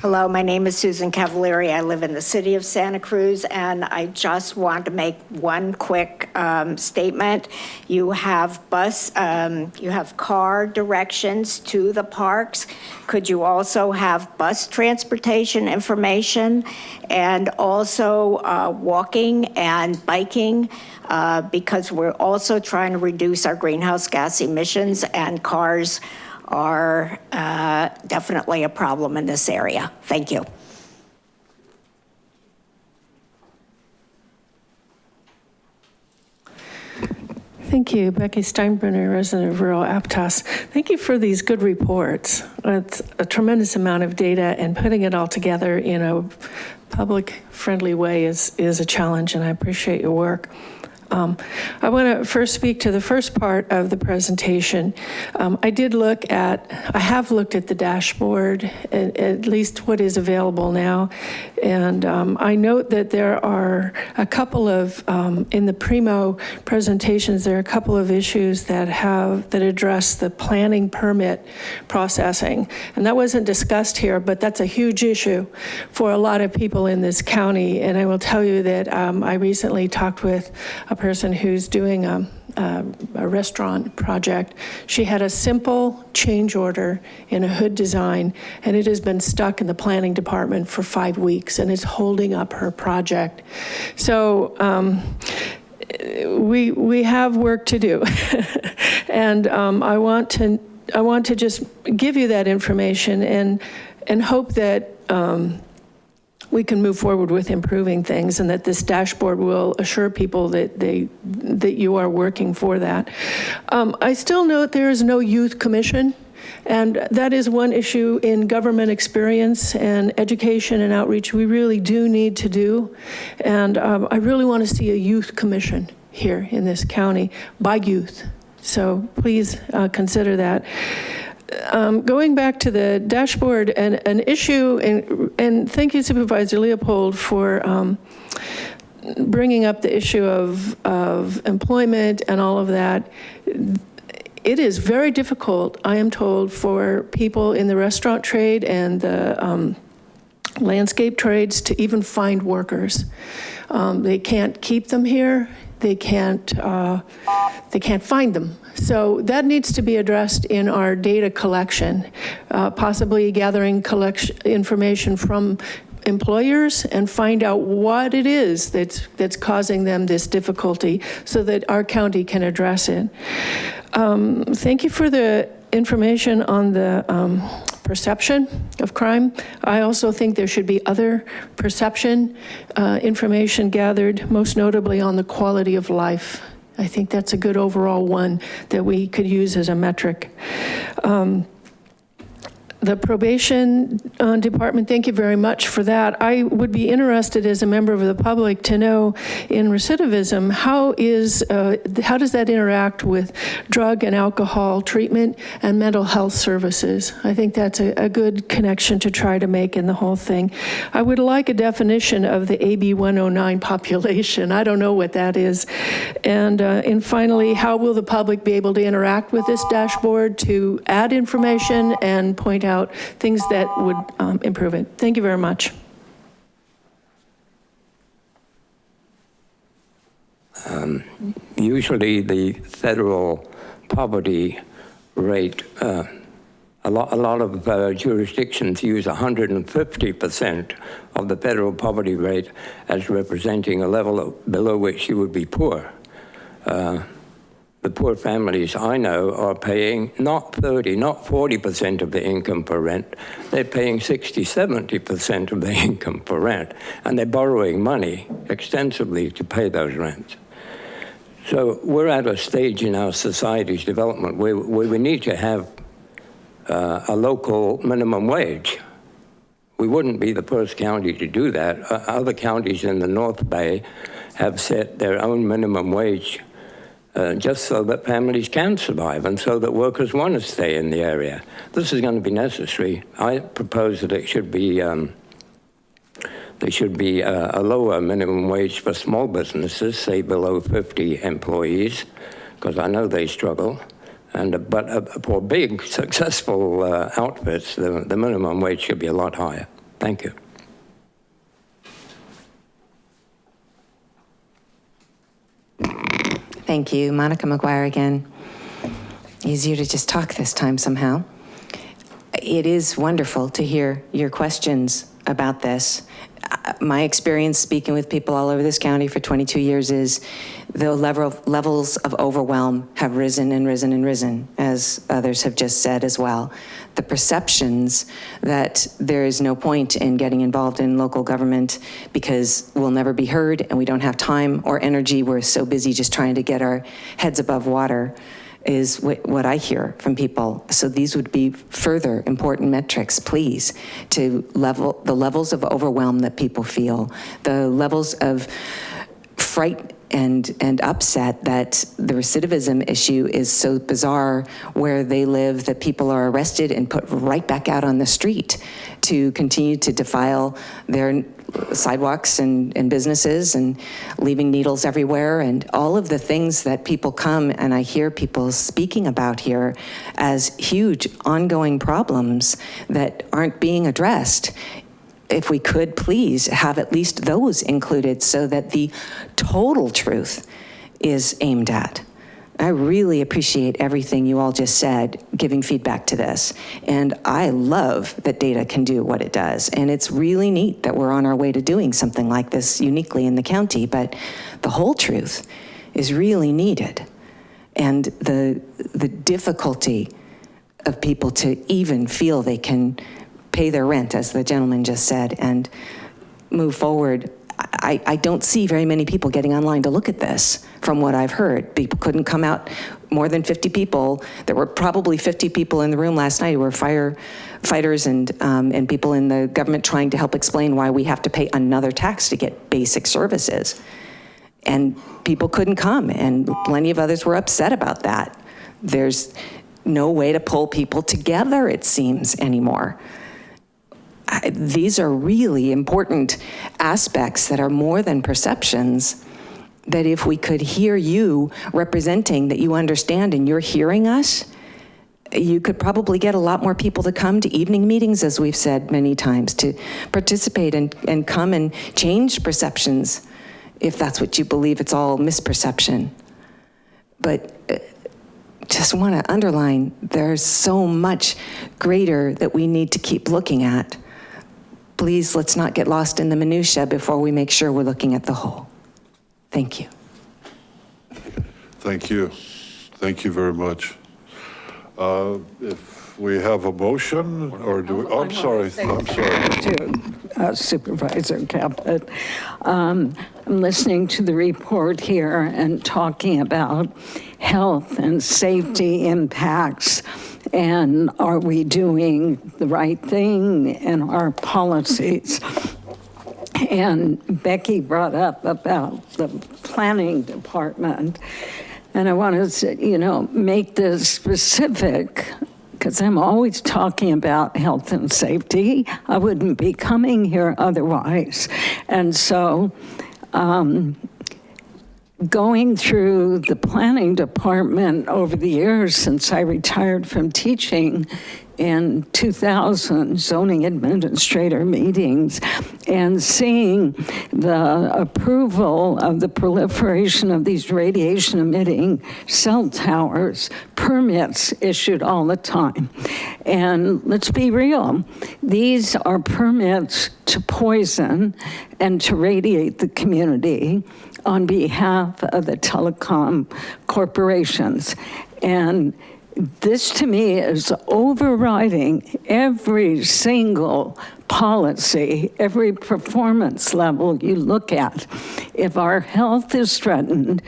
Speaker 23: Hello, my name is Susan Cavalieri. I live in the city of Santa Cruz, and I just want to make one quick um, statement. You have bus, um, you have car directions to the parks. Could you also have bus transportation information and also uh, walking and biking? Uh, Because we're also trying to reduce our greenhouse gas emissions, and cars are uh, definitely a problem in this area. Thank you.
Speaker 17: Thank you, Becky Steinbruner, resident of rural Aptos. Thank you for these good reports. It's a tremendous amount of data, and putting it all together in a public-friendly way is, is a challenge, and I appreciate your work. Um, I want to first speak to the first part of the presentation. Um, I did look at, I have looked at the dashboard, at, at least what is available now. And um, I note that there are a couple of, um, in the Primo presentations, there are a couple of issues that have, that address the planning permit processing. And that wasn't discussed here, but that's a huge issue for a lot of people in this county. And I will tell you that um, I recently talked with a person who's doing a, a, a restaurant project. She had a simple change order in a hood design, and it has been stuck in the planning department for five weeks, and it's holding up her project. So um, we we have work to do, and um, I want to I want to just give you that information and and hope that. Um, we can move forward with improving things and that this dashboard will assure people that they, that you are working for that. Um, I still note there is no youth commission. And that is one issue in government experience and education and outreach we really do need to do. And um, I really want to see a youth commission here in this county by youth. So please uh, consider that um, going back to the dashboard and an issue, and, and thank you Supervisor Leopold for um, bringing up the issue of, of employment and all of that. It is very difficult, I am told, for people in the restaurant trade and the um, landscape trades to even find workers. Um, they can't keep them here. They can't, uh, they can't find them. So that needs to be addressed in our data collection, uh, possibly gathering collection information from employers and find out what it is that's, that's causing them this difficulty so that our county can address it. Um, thank you for the information on the um, perception of crime. I also think there should be other perception uh, information gathered, most notably on the quality of life. I think that's a good overall one that we could use as a metric. Um, the probation uh, department, thank you very much for that. I would be interested as a member of the public to know in recidivism, how is, uh, how does that interact with drug and alcohol treatment and mental health services? I think that's a, a good connection to try to make in the whole thing. I would like a definition of the AB 109 population. I don't know what that is. And, uh, and finally, how will the public be able to interact with this dashboard to add information and point out things that would um, improve it? Thank you very much.
Speaker 24: Um, Usually the federal poverty rate, uh, a lot, a lot of uh, jurisdictions use 150% of the federal poverty rate as representing a level of- below which you would be poor. Uh, The poor families I know are paying not 30, not 40% of the income for rent. They're paying 60, 70% of the income for rent. And they're borrowing money extensively to pay those rents. So we're at a stage in our society's development where, where we need to have uh, a local minimum wage. We wouldn't be the first county to do that. Uh, Other counties in the North Bay have set their own minimum wage uh, just so that families can survive and so that workers want to stay in the area. This is going to be necessary. I propose that it should be um, there should be a, a lower minimum wage for small businesses, say below 50 employees, because I know they struggle. And, uh, but uh, for big, successful uh, outfits, the, the minimum wage should be a lot higher. Thank you.
Speaker 15: Thank you. Monica McGuire again. Easier to just talk this time somehow. It is wonderful to hear your questions about this. Uh, My experience speaking with people all over this county for 22 years is the level, levels of overwhelm have risen and risen and risen, as others have just said as well. The perceptions that there is no point in getting involved in local government because we'll never be heard and we don't have time or energy, we're so busy just trying to get our heads above water is what, I hear from people. So these would be further important metrics, please, to level, the levels of overwhelm that people feel, the levels of fright and, and upset that the recidivism issue is so bizarre where they live that people are arrested and put right back out on the street to continue to defile their sidewalks and, and businesses and leaving needles everywhere and all of the things that people come and I hear people speaking about here as huge ongoing problems that aren't being addressed if we could please have at least those included so that the total truth is aimed at. I really appreciate everything you all just said, giving feedback to this. And I love that data can do what it does. And it's really neat that we're on our way to doing something like this uniquely in the county, but the whole truth is really needed. And the, the difficulty of people to even feel they can pay their rent, as the gentleman just said, and move forward. I, I don't see very many people getting online to look at this, from what I've heard. People couldn't come out, more than 50 people. There were probably 50 people in the room last night who were firefighters and, um, and people in the government trying to help explain why we have to pay another tax to get basic services. And people couldn't come, and plenty of others were upset about that. There's no way to pull people together, it seems, anymore. I- These are really important aspects that are more than perceptions, that if we could hear you representing that you understand and you're hearing us, you could probably get a lot more people to come to evening meetings, as we've said many times, to participate and, and come and change perceptions, if that's what you believe, it's all misperception. But uh, just want to underline, there's so much greater that we need to keep looking at. Please, let's not get lost in the minutia before we make sure we're looking at the whole. Thank you.
Speaker 1: Thank you. Thank you very much. Uh, If we have a motion, or do we, oh, I'm sorry, I'm sorry.
Speaker 16: to uh, Supervisor Caput. Um, I'm listening to the report here and talking about health and safety impacts And are we doing the right thing in our policies? And Becky brought up about the planning department. And I want to, say, you know, make this specific because I'm always talking about health and safety. I wouldn't be coming here otherwise. And so um, going through the planning department over the years since I retired from teaching in 2000 zoning administrator meetings and seeing the approval of the proliferation of these radiation emitting cell towers, permits issued all the time. And let's be real, these are permits to poison and to radiate the community on behalf of the telecom corporations. And this to me is overriding every single policy, every performance level you look at. If our health is threatened,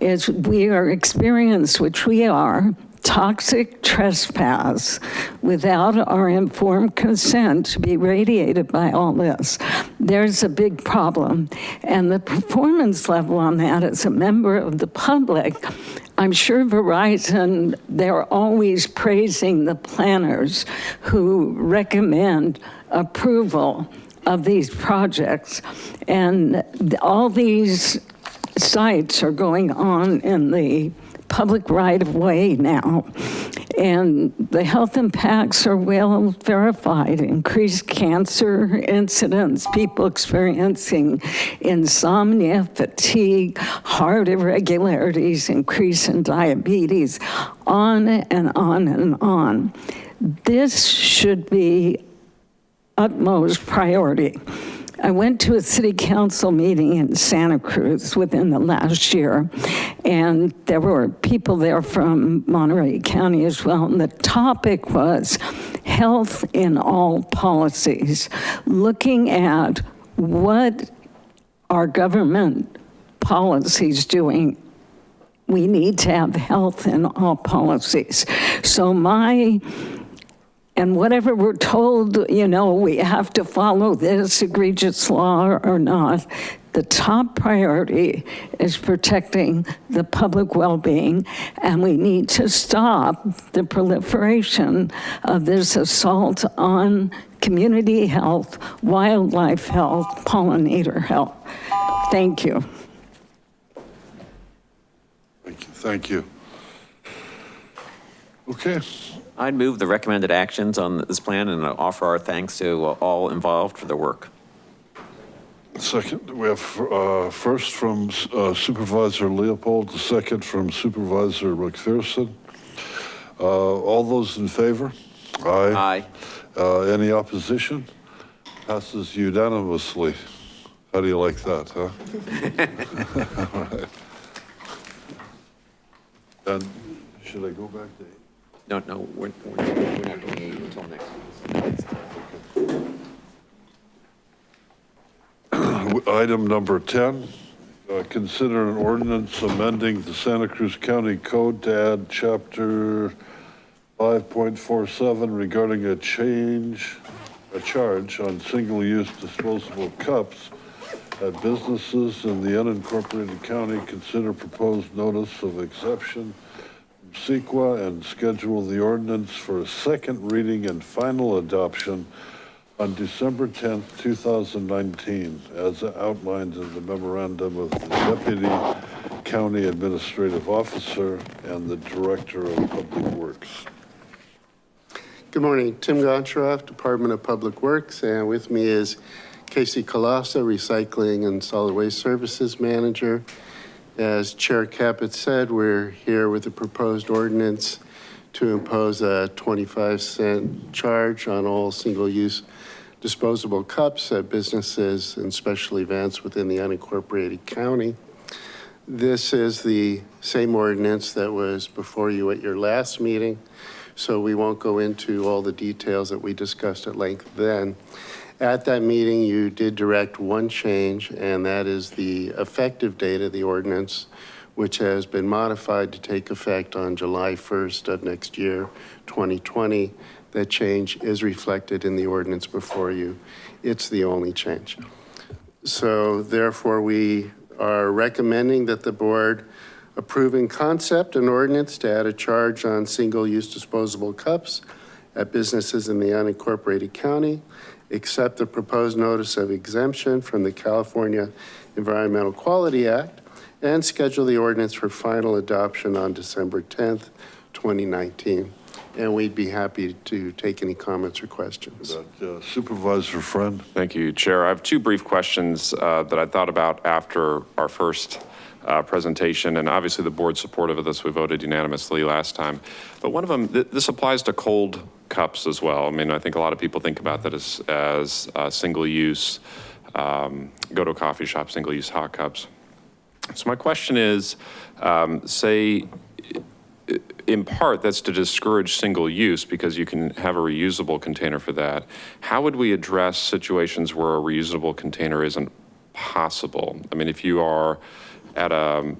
Speaker 16: as we are experienced, which we are, toxic trespass without our informed consent to be radiated by all this, there's a big problem. And the performance level on that as a member of the public, I'm sure Verizon, they're always praising the planners who recommend approval of these projects. And all these sites are going on in the public right of way now. And the health impacts are well verified, increased cancer incidents, people experiencing insomnia, fatigue, heart irregularities, increase in diabetes, on and on and on. This should be utmost priority. I went to a city council meeting in Santa Cruz within the last year, and there were people there from Monterey County as well, and the topic was health in all policies, looking at what our government policies doing we need to have health in all policies. So my and whatever we're told, you know, we have to follow this egregious law or not, the top priority is protecting the public well-being, and we need to stop the proliferation of this assault on community health, wildlife health, pollinator health. Thank you.
Speaker 1: Thank you. Thank you. Okay.
Speaker 13: I'd move the recommended actions on this plan and offer our thanks to all involved for their work.
Speaker 1: Second, we have uh, first from uh, Supervisor Leopold, the second from Supervisor McPherson. Uh, All those in favor? Aye. Aye. Any opposition? Passes unanimously. How do you like that, huh? All right. And should I go back to
Speaker 13: No, no, we're, we're not doing until next.
Speaker 1: Item number 10, uh, consider an ordinance amending the Santa Cruz County Code to add chapter 5.47 regarding a change, a charge on single-use disposable cups at businesses in the unincorporated county. Consider proposed notice of exception CEQA and schedule the ordinance for a second reading and final adoption on December 10th, 2019, as outlined in the memorandum of the Deputy County Administrative Officer and the Director of Public Works.
Speaker 25: Good morning, Tim Goncharoff, Department of Public Works, and with me is Kasey Kolassa, Recycling and Solid Waste Services Manager. As Chair Caput said, we're here with a proposed ordinance to impose a 25 cent charge on all single-use disposable cups at businesses and special events within the unincorporated county. This is the same ordinance that was before you at your last meeting, so we won't go into all the details that we discussed at length then. At that meeting, you did direct one change, and that is the effective date of the ordinance which has been modified to take effect on July 1st of next year, 2020. That change is reflected in the ordinance before you. It's the only change. So therefore, we are recommending that the board approve in concept an ordinance to add a charge on single-use disposable cups at businesses in the unincorporated county, accept the proposed notice of exemption from the California Environmental Quality Act, and schedule the ordinance for final adoption on December 10th, 2019. And we'd be happy to take any comments or questions.
Speaker 1: Uh, Supervisor Friend?
Speaker 12: Thank you, Chair. I have two brief questions uh, that I thought about after our first uh, presentation, and obviously the board's supportive of this. We voted unanimously last time. But one of them, th- this applies to cold cups as well. I mean, I think a lot of people think about that as, as uh, single-use, um, go to a coffee shop, single-use hot cups. So my question is, um, say, in part, that's to discourage single use because you can have a reusable container for that. How would we address situations where a reusable container isn't possible? I mean, if you are at a,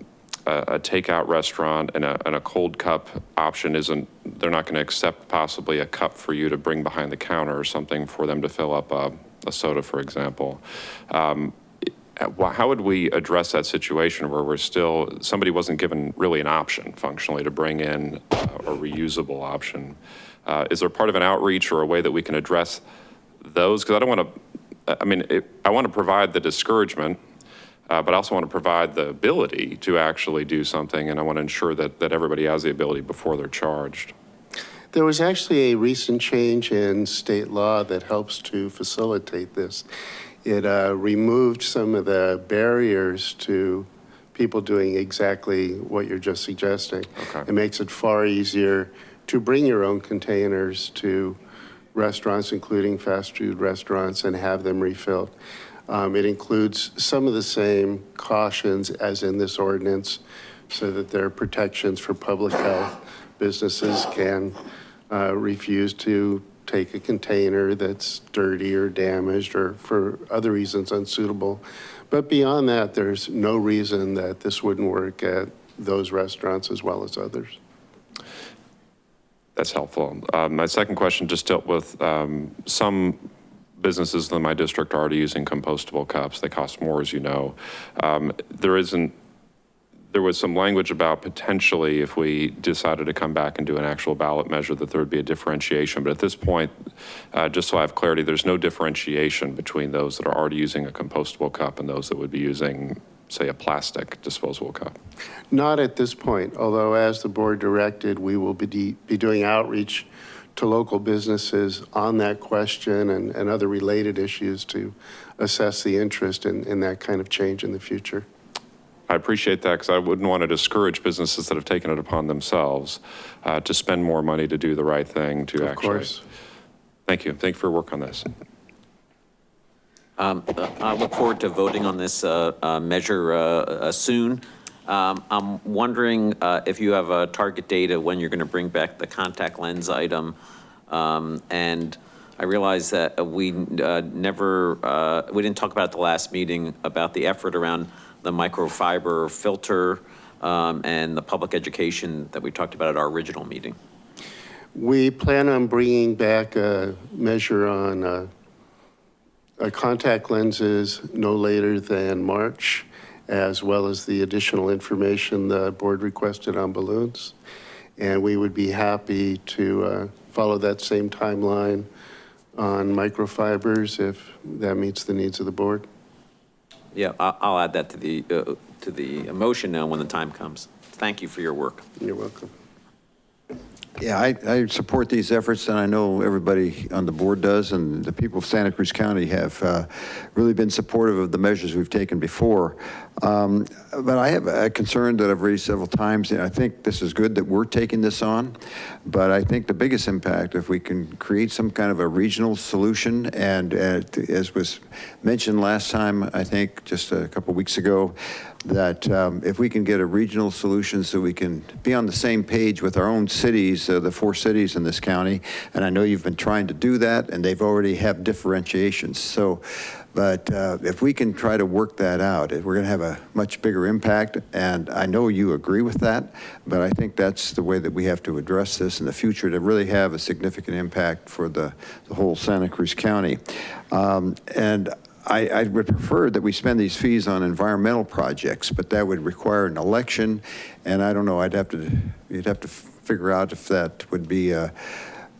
Speaker 12: a a takeout restaurant and a, and a cold cup option isn't, they're not going to accept possibly a cup for you to bring behind the counter or something for them to fill up a, a soda, for example. Um, how would we address that situation where we're still, somebody wasn't given really an option functionally to bring in a reusable option? Uh, Is there part of an outreach or a way that we can address those? Because I don't want to, I mean, it- I want to provide the discouragement, uh, but I also want to provide the ability to actually do something, and I want to ensure that, that everybody has the ability before they're charged.
Speaker 25: There was actually a recent change in state law that helps to facilitate this. It uh, removed some of the barriers to people doing exactly what you're just suggesting. It makes it far easier to bring your own containers to restaurants, including fast food restaurants, and have them refilled. Um, It includes some of the same cautions as in this ordinance, so that there are protections for public health. Businesses can uh, refuse to take a container that's dirty or damaged or for other reasons unsuitable. But beyond that, there's no reason that this wouldn't work at those restaurants as well as others.
Speaker 12: That's helpful. Um, My second question just dealt with um, some businesses in my district are already using compostable cups. They cost more, as you know. Um, There isn't, there was some language about potentially if we decided to come back and do an actual ballot measure, that there would be a differentiation. But at this point, uh, just so I have clarity, there's no differentiation between those that are already using a compostable cup and those that would be using, say, a plastic disposable cup.
Speaker 25: Not at this point, although as the board directed, we will be, be doing outreach to local businesses on that question and, and other related issues to assess the interest in, in that kind of change in the future.
Speaker 12: I appreciate that because I wouldn't want to discourage businesses that have taken it upon themselves uh, to spend more money to do the right thing to
Speaker 25: Of
Speaker 12: actually.
Speaker 25: course.
Speaker 12: Thank you. Thank you for your work on this.
Speaker 13: Um, uh, I look forward to voting on this uh, uh, measure uh, uh, soon. Um, I'm wondering uh, if you have a target date of when you're going to bring back the contact lens item. Um, And I realize that we uh, never, uh, we didn't talk about the last meeting about the effort around the microfiber filter um, and the public education that we talked about at our original meeting.
Speaker 25: We plan on bringing back a measure on uh, contact lenses no later than March, as well as the additional information the board requested on balloons. And we would be happy to uh, follow that same timeline on microfibers if that meets the needs of the board.
Speaker 13: Yeah, I'll add that to the, uh, to the motion now when the time comes. Thank you for your work.
Speaker 25: You're welcome.
Speaker 9: Yeah, I, I support these efforts, and I know everybody on the board does, and the people of Santa Cruz County have uh, really been supportive of the measures we've taken before. Um, But I have a concern that I've raised several times, and I think this is good that we're taking this on, but I think the biggest impact, if we can create some kind of a regional solution, and uh, as was mentioned last time, I think, just a couple weeks ago, that um, if we can get a regional solution so we can be on the same page with our own cities, uh, the four cities in this county, and I know you've been trying to do that, and they've already have differentiations. So, but uh, if we can try to work that out, we're going to have a much bigger impact, and I know you agree with that, but I think that's the way that we have to address this in the future to really have a significant impact for the, the whole Santa Cruz County. Um, and I, I would prefer that we spend these fees on environmental projects, but that would require an election, and I don't know, I'd have to, you'd have to figure out if that would be uh,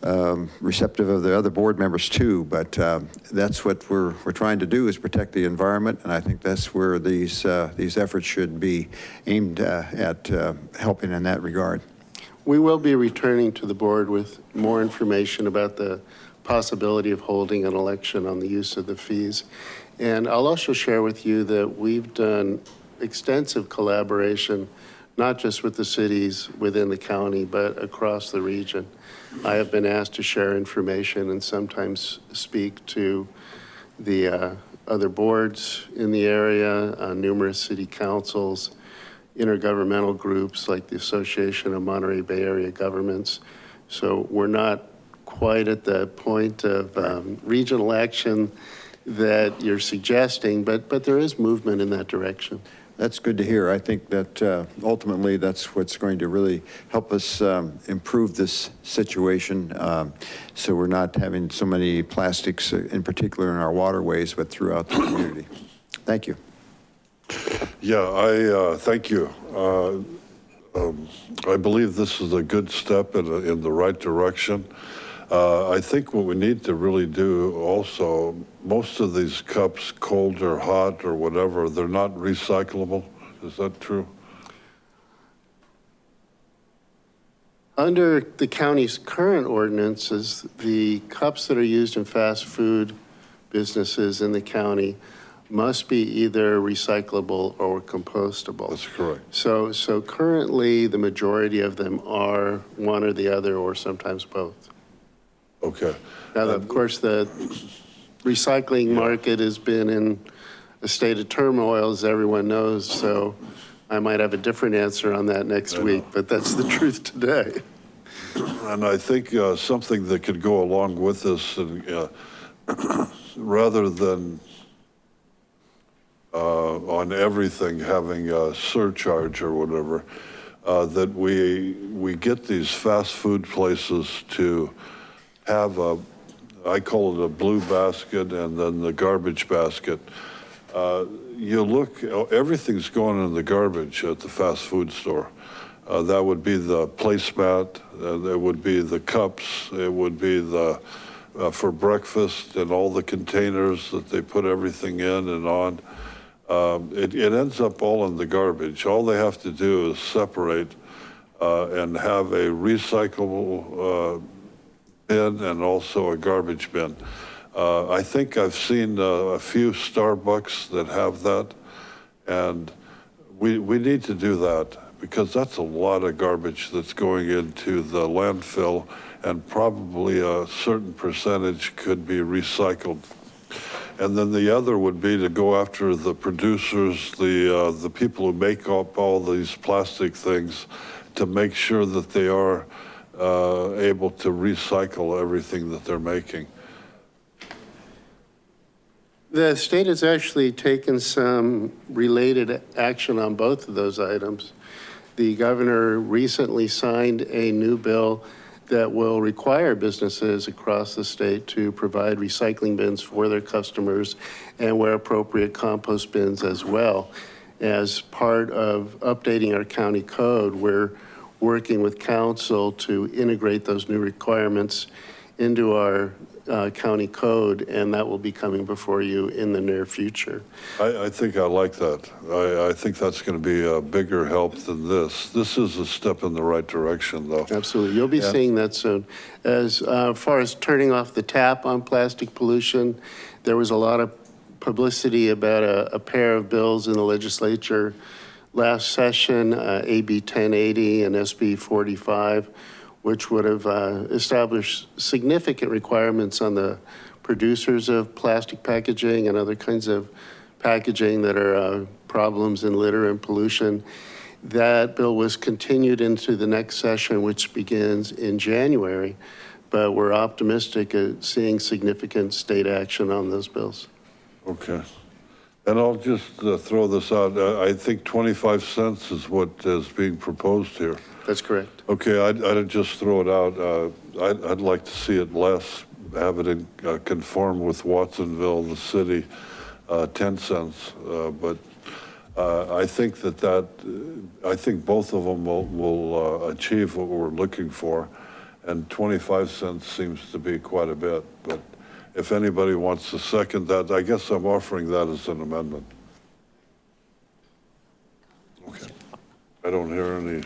Speaker 9: um, receptive of the other board members too, but um, that's what we're, we're trying to do is protect the environment, and I think that's where these, uh, these efforts should be aimed uh, at uh, helping in that regard.
Speaker 25: We will be returning to the board with more information about the possibility of holding an election on the use of the fees. And I'll also share with you that we've done extensive collaboration, not just with the cities within the county, but across the region. I have been asked to share information and sometimes speak to the uh, other boards in the area, uh, numerous city councils, intergovernmental groups like the Association of Monterey Bay Area Governments. So we're not quite at the point of um, regional action that you're suggesting, but, but there is movement in that direction.
Speaker 9: That's good to hear. I think that uh, ultimately that's what's going to really help us um, improve this situation. Um, so we're not having so many plastics uh, in particular in our waterways, but throughout the community. Thank you.
Speaker 1: Yeah, I, uh, thank you. Uh, um, I believe this is a good step in, in the right direction. Uh, I think what we need to really do also, most of these cups, cold or hot or whatever, they're not recyclable. Is that true?
Speaker 25: Under the county's current ordinances, the cups that are used in fast food businesses in the county must be either recyclable or compostable.
Speaker 1: That's correct.
Speaker 25: So, so currently, the majority of them are one or the other, or sometimes both.
Speaker 1: Okay.
Speaker 25: Now, of course, the recycling market has been in a state of turmoil, as everyone knows, so I might have a different answer on that next week, but that's the truth today.
Speaker 1: And I think uh, something that could go along with this, and, uh, rather than uh, on everything having a surcharge or whatever, uh, that we, we get these fast food places to have a, I call it a blue basket and then the garbage basket. Uh, You look, everything's going in the garbage at the fast food store. Uh, That would be the placemat, uh, there would be the cups, it would be the, uh, for breakfast and all the containers that they put everything in and on. Um, It, it ends up all in the garbage. All they have to do is separate uh, and have a recyclable uh, bin and also a garbage bin. Uh, I think I've seen uh, a few Starbucks that have that, and we, we need to do that because that's a lot of garbage that's going into the landfill and probably a certain percentage could be recycled. And then the other would be to go after the producers, the, uh, the people who make up all these plastic things to make sure that they are Uh, able to recycle everything that they're making.
Speaker 25: The state has actually taken some related action on both of those items. The governor recently signed a new bill that will require businesses across the state to provide recycling bins for their customers and where appropriate compost bins as well. As part of updating our county code, we're working with counsel to integrate those new requirements into our uh, county code, and that will be coming before you in the near future.
Speaker 1: I, I think I like that. I, I think that's going to be a bigger help than this. This is a step in the right direction, though.
Speaker 25: Absolutely. You'll be
Speaker 1: Yeah.
Speaker 25: seeing that soon. As uh, far as turning off the tap on plastic pollution, there was a lot of publicity about a, a pair of bills in the legislature last session, uh, AB 1080 and SB 45, which would have uh, established significant requirements on the producers of plastic packaging and other kinds of packaging that are uh, problems in litter and pollution. That bill was continued into the next session, which begins in January, but we're optimistic at seeing significant state action on those bills.
Speaker 1: Okay. And I'll just uh, throw this out. Uh, I think 25 cents is what is being proposed here.
Speaker 25: That's correct.
Speaker 1: Okay, I'd, I'd just throw it out. Uh, I'd, I'd like to see it less, have it in, uh, conform with Watsonville, the city, uh, 10 cents. Uh, But uh, I think that that, uh, I think both of them will, will uh, achieve what we're looking for. And 25 cents seems to be quite a bit, but if anybody wants to second that, I guess I'm offering that as an amendment. Okay. I don't hear any,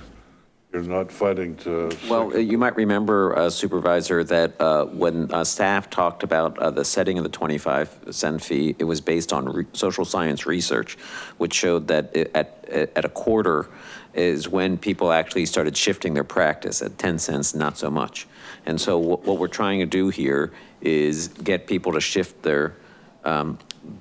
Speaker 1: you're not fighting to.
Speaker 13: Well, uh, you might remember uh, Supervisor that uh, when uh, staff talked about uh, the setting of the 25 cent fee, it was based on re- social science research, which showed that it- at, at a quarter is when people actually started shifting their practice. At 10 cents, not so much. And so what what we're trying to do here is get people to shift their, um,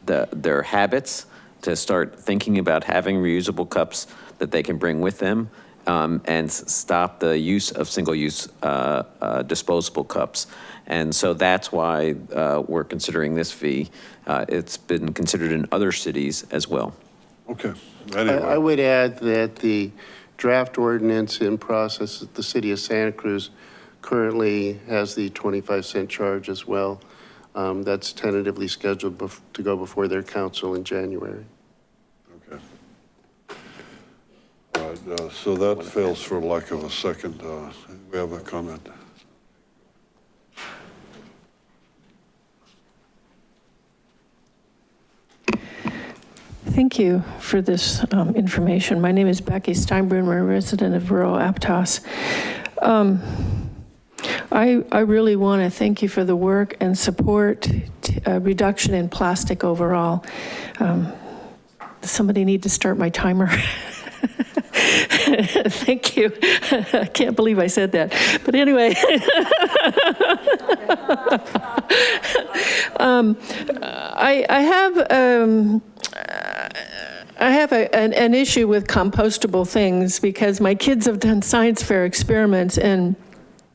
Speaker 13: the- their habits, to start thinking about having reusable cups that they can bring with them, um, and stop the use of single-use uh, uh, disposable cups. And so that's why uh, we're considering this fee. Uh, It's been considered in other cities as well.
Speaker 1: Okay,
Speaker 25: I I would add that the draft ordinance in process at the city of Santa Cruz currently has the 25 cent charge as well. Um, That's tentatively scheduled bef- to go before their council in January. Okay.
Speaker 1: All right, uh, so that fails for lack of a second. Uh, We have a comment.
Speaker 17: Thank you for this um, information. My name is Becky Steinbruner, a resident of rural Aptos. Um, I, I really want to thank you for the work and support uh, reduction in plastic overall. Um, Somebody need to start my timer. Thank you. I can't believe I said that. But anyway. Um, I, I have, um, I have a, an, an issue with compostable things because my kids have done science fair experiments and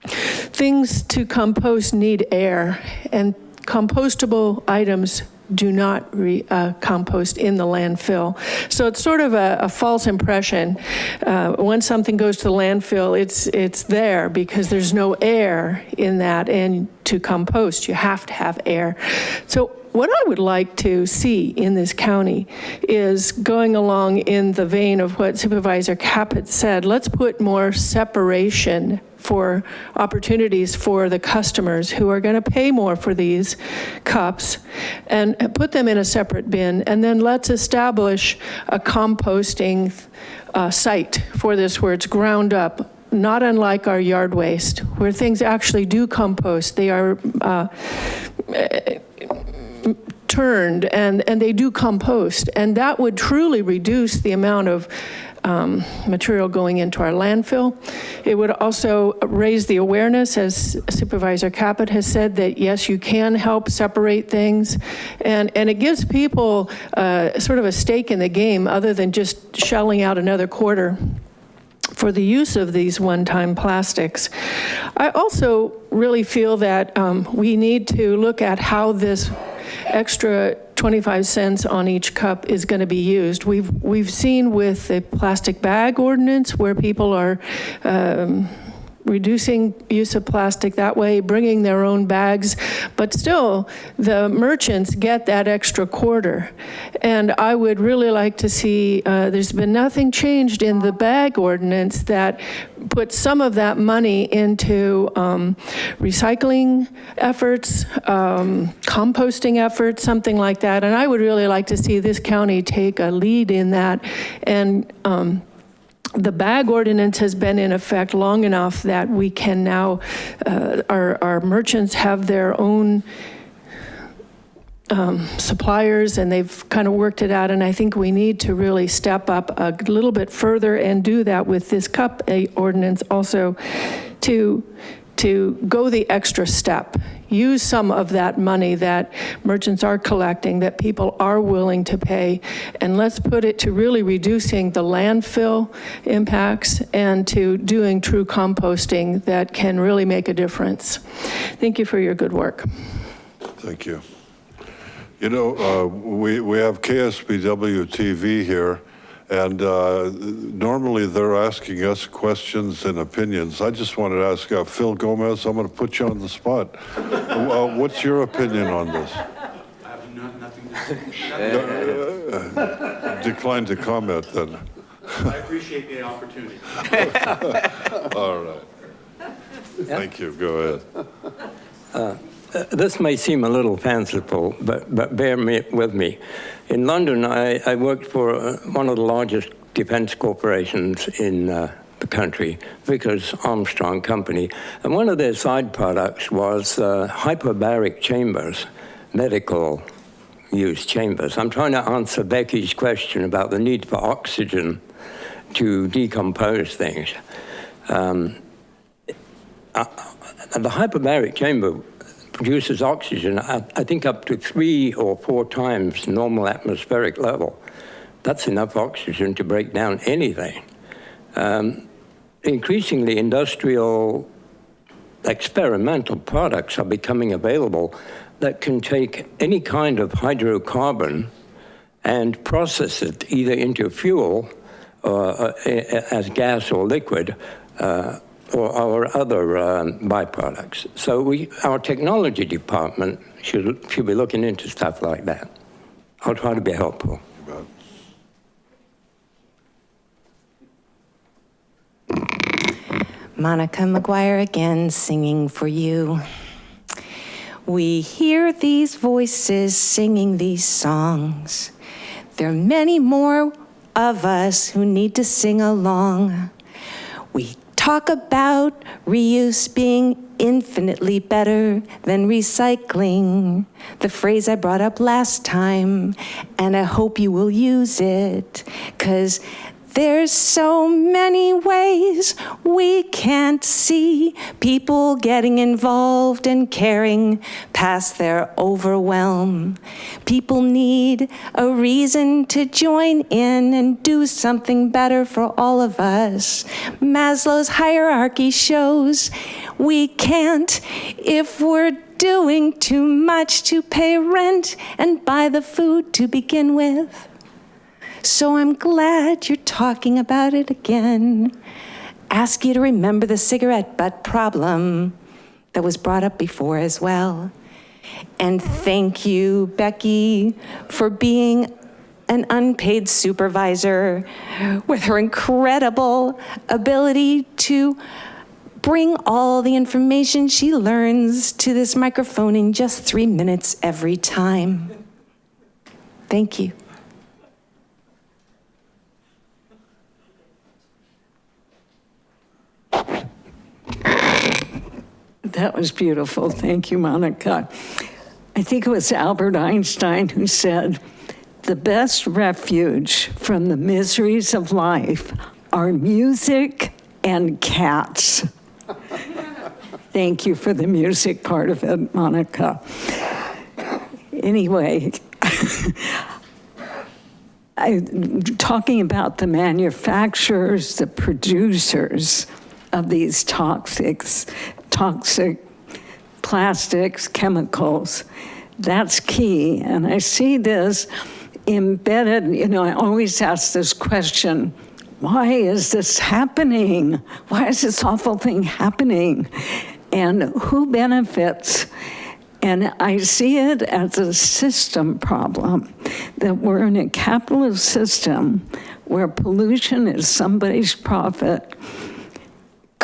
Speaker 17: things to compost need air and compostable items do not re, uh, compost in the landfill. So it's sort of a, a false impression. Uh, once something goes to the landfill, it's, it's there because there's no air in that. And to compost, you have to have air. So what I would like to see in this county is going along in the vein of what Supervisor Caput said, let's put more separation for opportunities for the customers who are going to pay more for these cups and put them in a separate bin. And then let's establish a composting uh, site for this where it's ground up not unlike our yard waste, where things actually do compost. They are uh, turned and, and they do compost. And that would truly reduce the amount of um, material going into our landfill. It would also raise the awareness, as Supervisor Caput has said, that yes, you can help separate things. And, and it gives people uh, sort of a stake in the game other than just shelling out another quarter for the use of these one-time plastics. I also really feel that um, we need to look at how this extra 25 cents on each cup is going to be used. We've, we've seen with the plastic bag ordinance where people are um, reducing use of plastic that way, bringing their own bags, but still, the merchants get that extra quarter. And I would really like to see, uh, there's been nothing changed in the bag ordinance that put some of that money into um, recycling efforts, um, composting efforts, something like that. And I would really like to see this county take a lead in that and um, the bag ordinance has been in effect long enough that we can now, uh, our, our merchants have their own um, suppliers and they've kind of worked it out. And I think we need to really step up a little bit further and do that with this cup ordinance also to to go the extra step. Use some of that money that merchants are collecting, that people are willing to pay, and let's put it to really reducing the landfill impacts and to doing true composting that can really make a difference. Thank you for your good work.
Speaker 1: Thank you. You know, uh, we, we have KSBW TV here, and uh, normally they're asking us questions and opinions. I just wanted to ask uh, Phil Gomez, I'm going to put you on the spot. Uh, What's your opinion on this?
Speaker 21: I have nothing to say.
Speaker 1: Uh, Decline to comment then.
Speaker 21: I appreciate the opportunity.
Speaker 1: All right. Thank you, go ahead.
Speaker 24: Uh, This may seem a little fanciful, but, but bear me, with me. In London, I, I worked for uh, one of the largest defense corporations in uh, the country, Vickers Armstrong Company. And one of their side products was uh, hyperbaric chambers, medical use chambers. I'm trying to answer Becky's question about the need for oxygen to decompose things. Um, uh, the hyperbaric chamber produces oxygen, I, think up to three or four times normal atmospheric level. That's enough oxygen to break down anything. Um, increasingly, industrial experimental products are becoming available that can take any kind of hydrocarbon and process it either into fuel or uh, as gas or liquid uh, or our other um, byproducts. So we, our technology department should, should be looking into stuff like that. I'll try to be helpful.
Speaker 15: Monica McGuire again singing for you. We hear these voices singing these songs. There are many more of us who need to sing along. We talk about reuse being infinitely better than recycling, the phrase I brought up last time, and I hope you will use it, because there's so many ways we can't see people getting involved and caring past their overwhelm. People need a reason to join in and do something better for all of us. Maslow's hierarchy shows we can't if we're doing too much to pay rent and buy the food to begin with. So I'm glad you're talking about it again. Ask you to remember the cigarette butt problem that was brought up before as well. And thank you, Becky, for being an unpaid supervisor with her incredible ability to bring all the information she learns to this microphone in just three minutes every time. Thank you.
Speaker 16: That was beautiful. Thank you, Monica. I think it was Albert Einstein who said, the best refuge from the miseries of life are music and cats. Thank you for the music part of it, Monica. Anyway, I, talking about the manufacturers, the producers of these toxics, toxic plastics, chemicals, that's key. And I see this embedded, you know, I always ask this question, why is this happening? Why is this awful thing happening? And who benefits? And I see it as a system problem, that we're in a capitalist system where pollution is somebody's profit.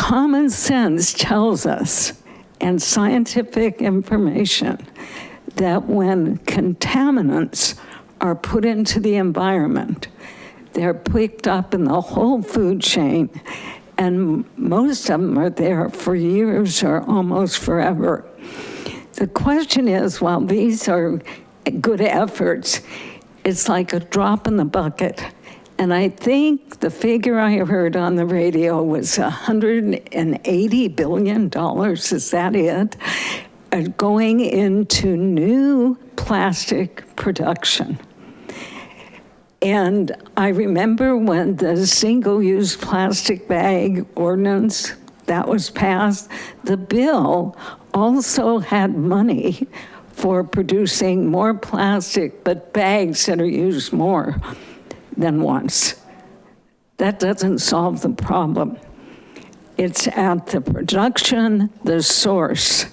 Speaker 16: Common sense tells us, and scientific information, that when contaminants are put into the environment, they're picked up in the whole food chain, and most of them are there for years or almost forever. The question is, while these are good efforts, it's like a drop in the bucket And I think the figure I heard on the radio was $180 billion, is that it? Uh, Going into new plastic production. And I remember when the single-use plastic bag ordinance that was passed, the bill also had money for producing more plastic, but bags that are used more than once. That doesn't solve the problem. It's at the production, the source.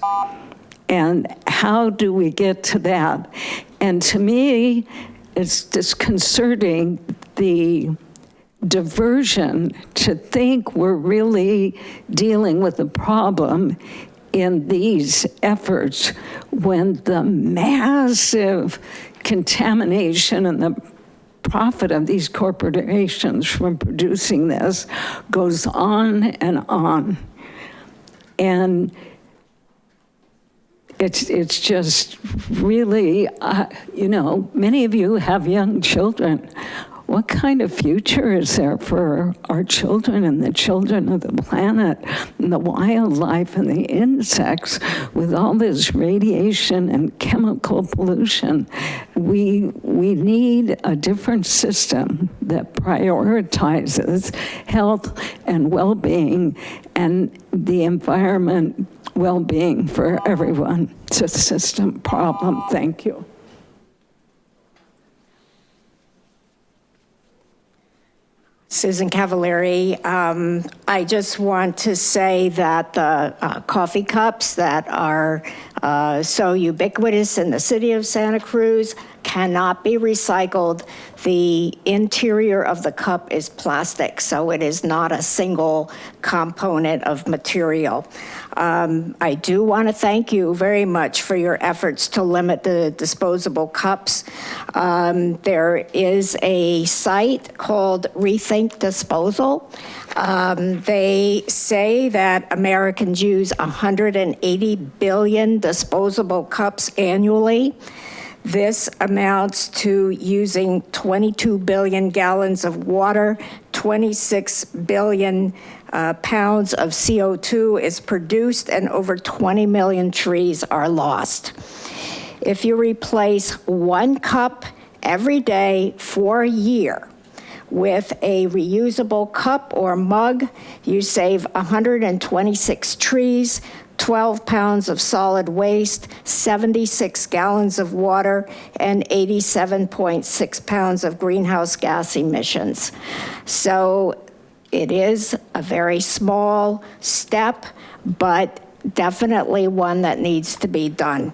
Speaker 16: And how do we get to that? And to me, it's disconcerting the diversion to think we're really dealing with the problem in these efforts when the massive contamination and the profit of these corporations from producing this goes on and on. And it's, it's just really, uh, you know, many of you have young children. What kind of future is there for our children and the children of the planet and the wildlife and the insects with all this radiation and chemical pollution? We, we need a different system that prioritizes health and well-being and the environment well-being for everyone. It's a system problem. Thank you.
Speaker 23: Susan Cavallari. Um, I just want to say that the uh, coffee cups that are uh, so ubiquitous in the city of Santa Cruz cannot be recycled. The interior of the cup is plastic, so it is not a single component of material. Um, I do want to thank you very much for your efforts to limit the disposable cups. Um, there is a site called Rethink Disposal. Um, they say that Americans use 180 billion disposable cups annually. This amounts to using 22 billion gallons of water, 26 billion uh, pounds of CO2 is produced, and over 20 million trees are lost. If you replace one cup every day for a year, with a reusable cup or mug, you save 126 trees, 12 pounds of solid waste, 76 gallons of water, and 87.6 pounds of greenhouse gas emissions. So it is a very small step, but definitely one that needs to be done.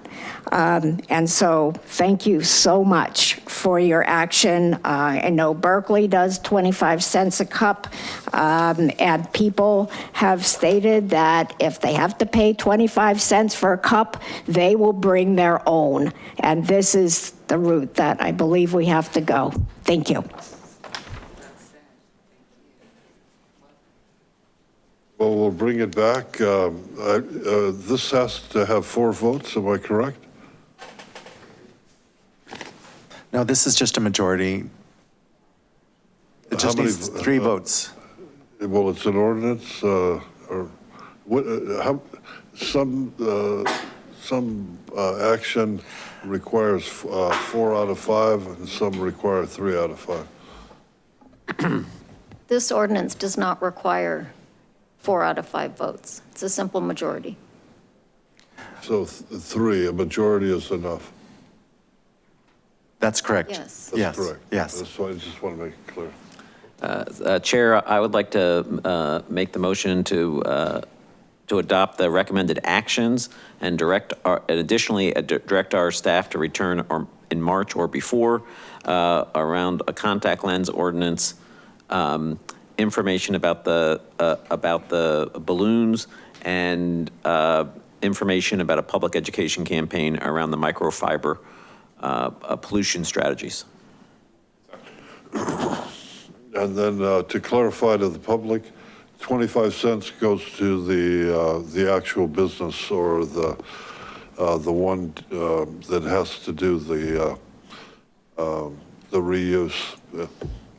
Speaker 23: Um, and so thank you so much for your action. Uh, I know Berkeley does 25 cents a cup, um, and people have stated that if they have to pay 25 cents for a cup, they will bring their own. And this is the route that I believe we have to go. Thank you.
Speaker 1: Well, we'll bring it back. Um, I- uh, This has to have four votes, am I correct?
Speaker 4: No, this is just a majority. It just
Speaker 1: many
Speaker 4: needs three
Speaker 1: uh,
Speaker 4: votes.
Speaker 1: Well, it's an ordinance, uh, or what, uh, how, some, uh, some uh, action requires uh, four out of five, and some require three out of five.
Speaker 26: This ordinance does not require four out of five votes. It's a simple majority.
Speaker 1: So th- three, a majority is enough.
Speaker 4: That's correct.
Speaker 26: Yes.
Speaker 1: That's correct.
Speaker 4: Yes.
Speaker 1: That's why I just want to make it clear.
Speaker 13: Uh, uh, Chair, I would like to uh, make the motion to, uh, to adopt the recommended actions and direct, our- and additionally, uh, direct our staff to return or- in March or before uh, around a contact lens ordinance, um, information about the, uh, about the balloons and uh, information about a public education campaign around the microfiber uh, uh, pollution strategies.
Speaker 1: And then uh, to clarify to the public, 25 cents goes to the, uh, the actual business or the, the one that has to do the, um, the reuse.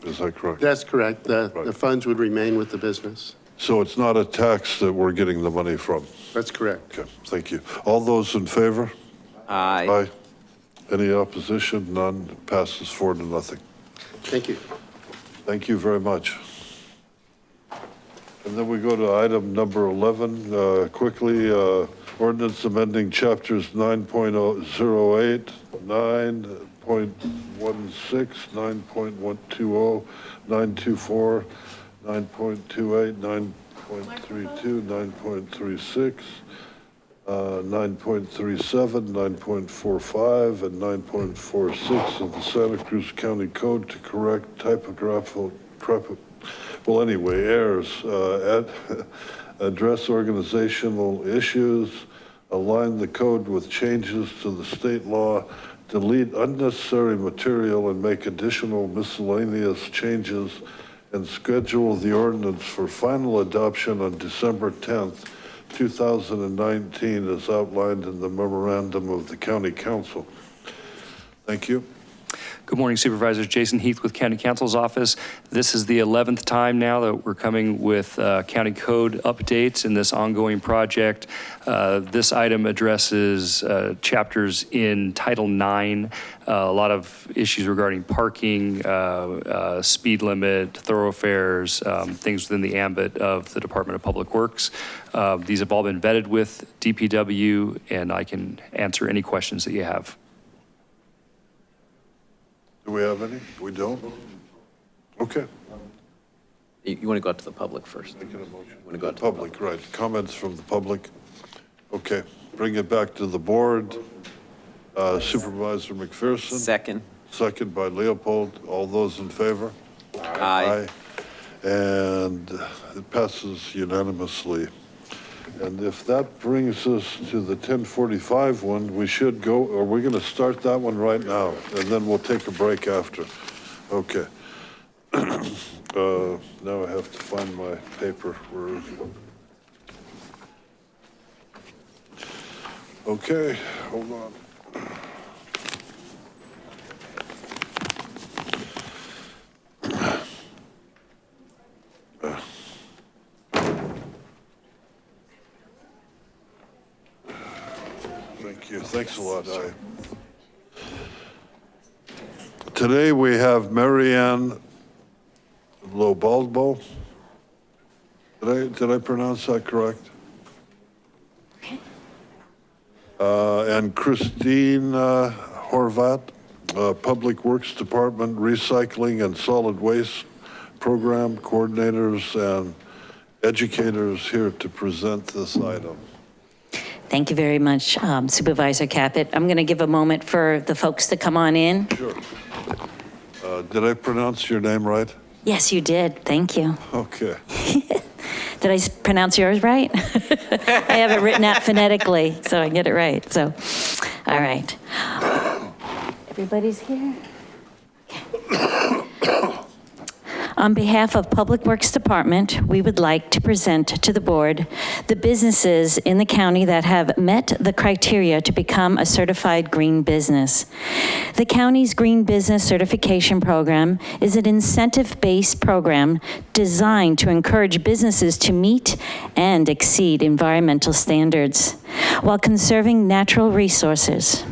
Speaker 1: Is that correct?
Speaker 25: That's correct. The, the funds would remain with the business.
Speaker 1: So it's not a tax that we're getting the money from?
Speaker 25: That's correct.
Speaker 1: Okay, thank you. All those in favor?
Speaker 13: Aye.
Speaker 1: Aye. Any opposition? None. Passes four to nothing.
Speaker 25: Thank you.
Speaker 1: Thank you very much. And then we go to item number 11, uh, quickly, uh, ordinance amending chapters 9.08, 9.16, 9.120, 924, 9.28, 9.32, 9.36, uh, 9.37, 9.45, and 9.46 of the Santa Cruz County Code to correct typographical, typo- well, anyway, errors, uh, ad- address organizational issues, align the code with changes to the state law, delete unnecessary material and make additional miscellaneous changes, and schedule the ordinance for final adoption on December 10th, 2019, as outlined in the memorandum of the county counsel. Thank you.
Speaker 27: Good morning Supervisors. Jason Heath with County Counsel's office. This is the 11th time now that we're coming with uh, county code updates in this ongoing project. Uh, This item addresses uh, chapters in Title IX, uh, a lot of issues regarding parking, uh, uh, speed limit, thoroughfares, um, things within the ambit of the Department of Public Works. These have all been vetted with DPW, and I can answer any questions that you have.
Speaker 1: Do we have any? We don't? Okay.
Speaker 13: You, you want to go out to the public first?
Speaker 1: Making a motion.
Speaker 13: Want to go out to
Speaker 1: Public, right. Comments from the public? Okay, bring it back to the board. Uh, Supervisor McPherson?
Speaker 13: Second.
Speaker 1: Second by Leopold. All those in favor?
Speaker 13: Aye.
Speaker 1: And it passes unanimously. And if that brings us to the 1045 one, we should go, are we're going to start that one right now? And then we'll take a break after. Okay. Uh, Now I have to find my paper. Where is it? Okay, hold on. Thank you. Thanks a lot. I- Today, we have Marianne Lobalbo. Did I, did I pronounce that correct? Uh, And Christine uh, Horvat, uh, Public Works Department Recycling and Solid Waste Program Coordinators and Educators here to present this item.
Speaker 28: Thank you very much, um, Supervisor Caput. I'm going to give a moment for the folks to come on in.
Speaker 1: Sure. Uh, Did I pronounce your name right?
Speaker 28: Yes, you did. Thank you.
Speaker 1: Okay.
Speaker 28: Did I pronounce yours right? I have it written out phonetically, so I get it right. So, all right. Everybody's here? On behalf of Public Works Department, we would like to present to the board the businesses in the county that have met the criteria to become a certified green business. The county's Green Business Certification Program is an incentive-based program designed to encourage businesses to meet and exceed environmental standards while conserving natural resources.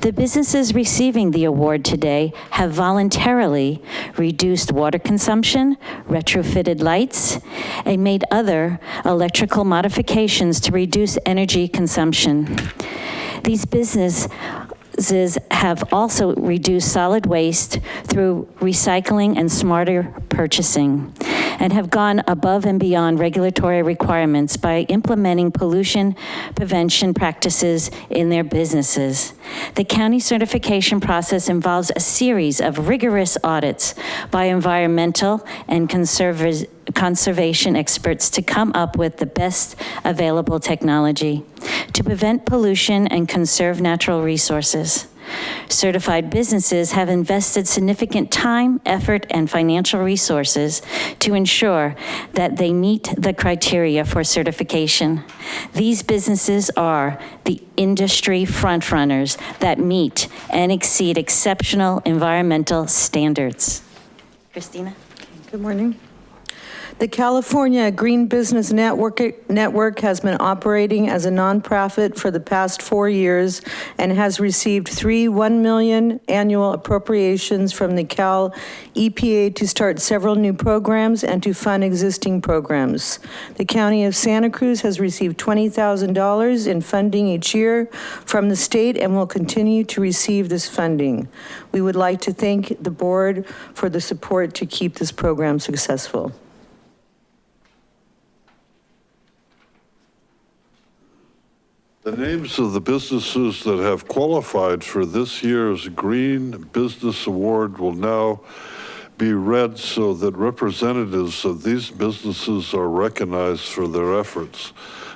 Speaker 28: The businesses receiving the award today have voluntarily reduced water consumption, retrofitted lights, and made other electrical modifications to reduce energy consumption. These businesses have also reduced solid waste through recycling and smarter purchasing, and have gone above and beyond regulatory requirements by implementing pollution prevention practices in their businesses. The county certification process involves a series of rigorous audits by environmental and conservers- conservation experts to come up with the best available technology to prevent pollution and conserve natural resources. Certified businesses have invested significant time, effort, and financial resources to ensure that they meet the criteria for certification. These businesses are the industry frontrunners that meet and exceed exceptional environmental standards.
Speaker 5: Christina?
Speaker 29: Good morning. The California Green Business Network, Network has been operating as a nonprofit for the past four years and has received three 1 million annual appropriations from the Cal EPA to start several new programs and to fund existing programs. The County of Santa Cruz has received $20,000 in funding each year from the state and will continue to receive this funding. We would like to thank the board for the support to keep this program successful.
Speaker 1: The names of the businesses that have qualified for this year's Green Business Award will now be read so that representatives of these businesses are recognized for their efforts.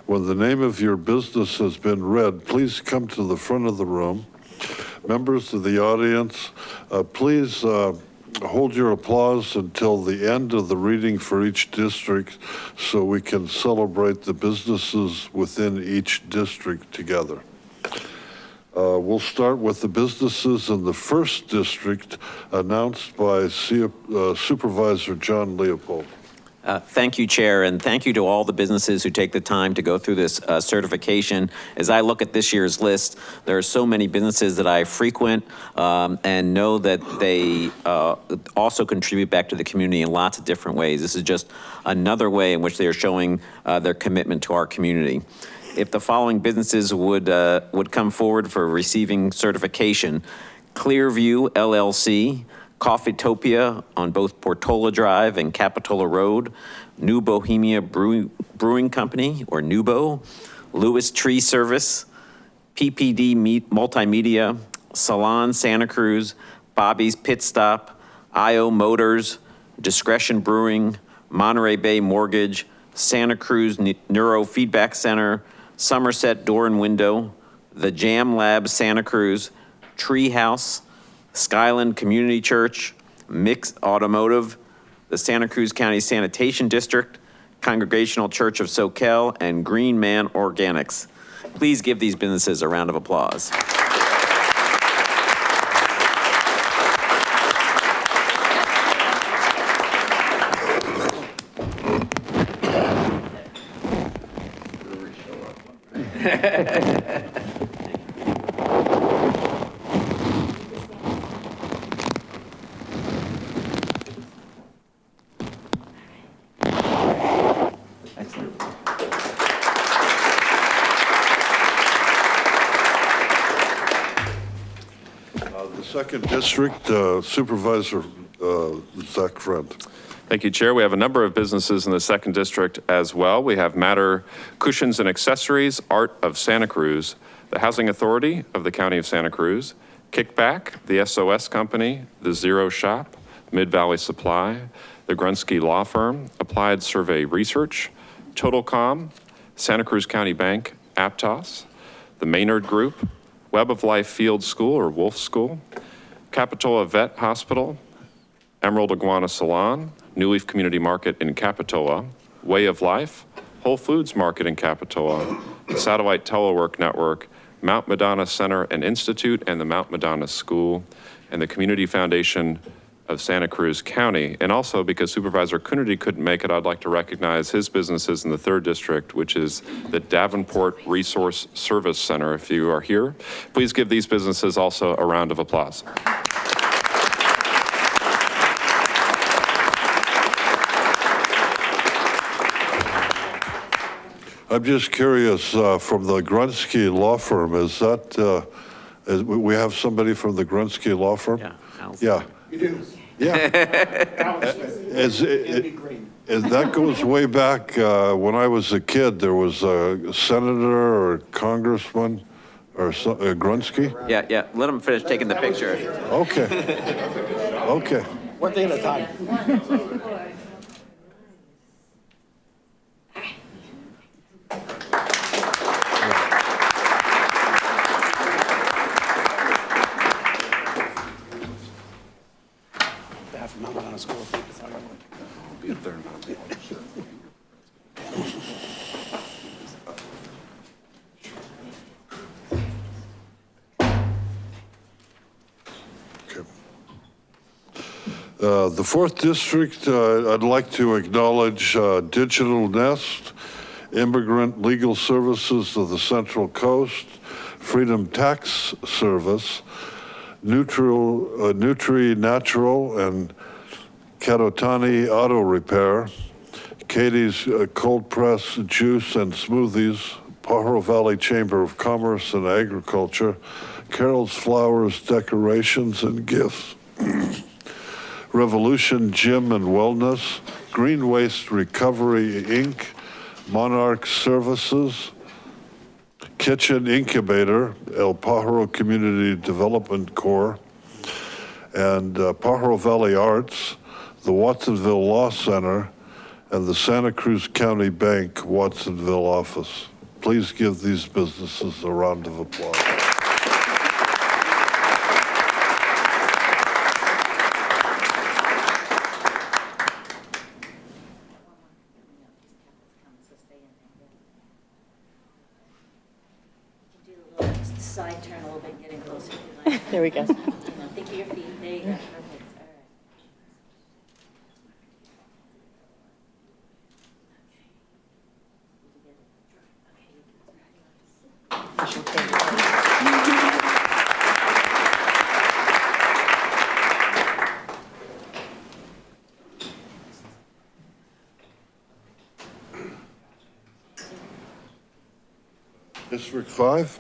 Speaker 1: When the name of your business has been read, please come to the front of the room. Members of the audience, uh, please uh, hold your applause until the end of the reading for each district so we can celebrate the businesses within each district together. Uh, We'll start with the businesses in the first district announced by C- uh, Supervisor John Leopold.
Speaker 13: Uh, Thank you, Chair, and thank you to all the businesses who take the time to go through this uh, certification. As I look at this year's list, there are so many businesses that I frequent um, and know that they uh, also contribute back to the community in lots of different ways. This is just another way in which they are showing uh, their commitment to our community. If the following businesses would, uh, would come forward for receiving certification, Clearview LLC, Coffeetopia on both Portola Drive and Capitola Road, New Bohemia Brewing, Brewing Company, or Nubo, Lewis Tree Service, PPD Multimedia, Salon Santa Cruz, Bobby's Pit Stop, IO Motors, Discretion Brewing, Monterey Bay Mortgage, Santa Cruz Ne- Neurofeedback Center, Somerset Door and Window, The Jam Lab Santa Cruz, Treehouse, Skyland Community Church, Mix Automotive, the Santa Cruz County Sanitation District, Congregational Church of Soquel, and Green Man Organics. Please give these businesses a round of applause.
Speaker 1: district uh, Supervisor uh, Zach Friend.
Speaker 12: Thank you, Chair. We have a number of businesses in the second district as well. We have Matter Cushions and Accessories, Art of Santa Cruz, the Housing Authority of the County of Santa Cruz, Kickback, the SOS Company, the Zero Shop, Mid Valley Supply, the Grunsky Law Firm, Applied Survey Research, Totalcom, Santa Cruz County Bank, Aptos, the Maynard Group, Web of Life Field School or Wolf School, Capitola Vet Hospital, Emerald Iguana Salon, New Leaf Community Market in Capitola, Way of Life, Whole Foods Market in Capitola, Satellite Telework Network, Mount Madonna Center and Institute, and the Mount Madonna School, and the Community Foundation of Santa Cruz County. And also, because Supervisor Coonerty couldn't make it, I'd like to recognize his businesses in the third district, which is the Davenport Resource Service Center. If you are here, please give these businesses also a round of applause.
Speaker 1: I'm just curious, uh, from the Grunsky Law Firm, is that, uh, is- we we have somebody from the Grunsky Law Firm? Yeah. Yeah.
Speaker 30: You do.
Speaker 1: Yeah. Is, it- is, that goes way back, uh, when I was a kid, there was a senator or congressman or so- uh, Grunsky?
Speaker 13: Yeah, yeah, let him finish taking the picture.
Speaker 1: Okay. Okay.
Speaker 30: One thing at a time.
Speaker 1: fourth district, uh, I'd like to acknowledge uh, Digital Nest, Immigrant Legal Services of the Central Coast, Freedom Tax Service, Neutral, uh, Nutri Natural, and Katotani Auto Repair, Katie's uh, Cold Press Juice and Smoothies, Pajaro Valley Chamber of Commerce and Agriculture, Carol's Flowers Decorations and Gifts, Revolution Gym and Wellness, Green Waste Recovery, Inc., Monarch Services, Kitchen Incubator, El Pajaro Community Development Corps, and uh, Pajaro Valley Arts, the Watsonville Law Center, and the Santa Cruz County Bank Watsonville office. Please give these businesses a round of applause.
Speaker 28: Side turn a little bit, getting closer.
Speaker 31: There we go.
Speaker 28: Think of your feet, there you go, perfect, all right.
Speaker 1: District five?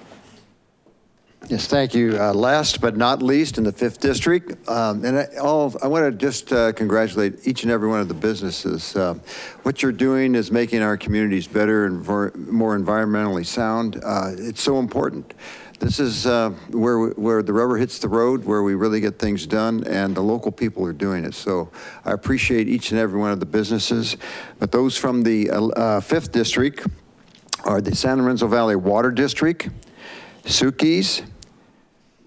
Speaker 9: Yes, thank you. Uh, Last but not least, in the fifth district, um, and I, all, I want to just uh, congratulate each and every one of the businesses. Uh, What you're doing is making our communities better and more environmentally sound. Uh, It's so important. This is uh, where, we- where the rubber hits the road, where we really get things done, and the local people are doing it. So I appreciate each and every one of the businesses. But those from the uh, fifth district are the San Lorenzo Valley Water District, Sukis,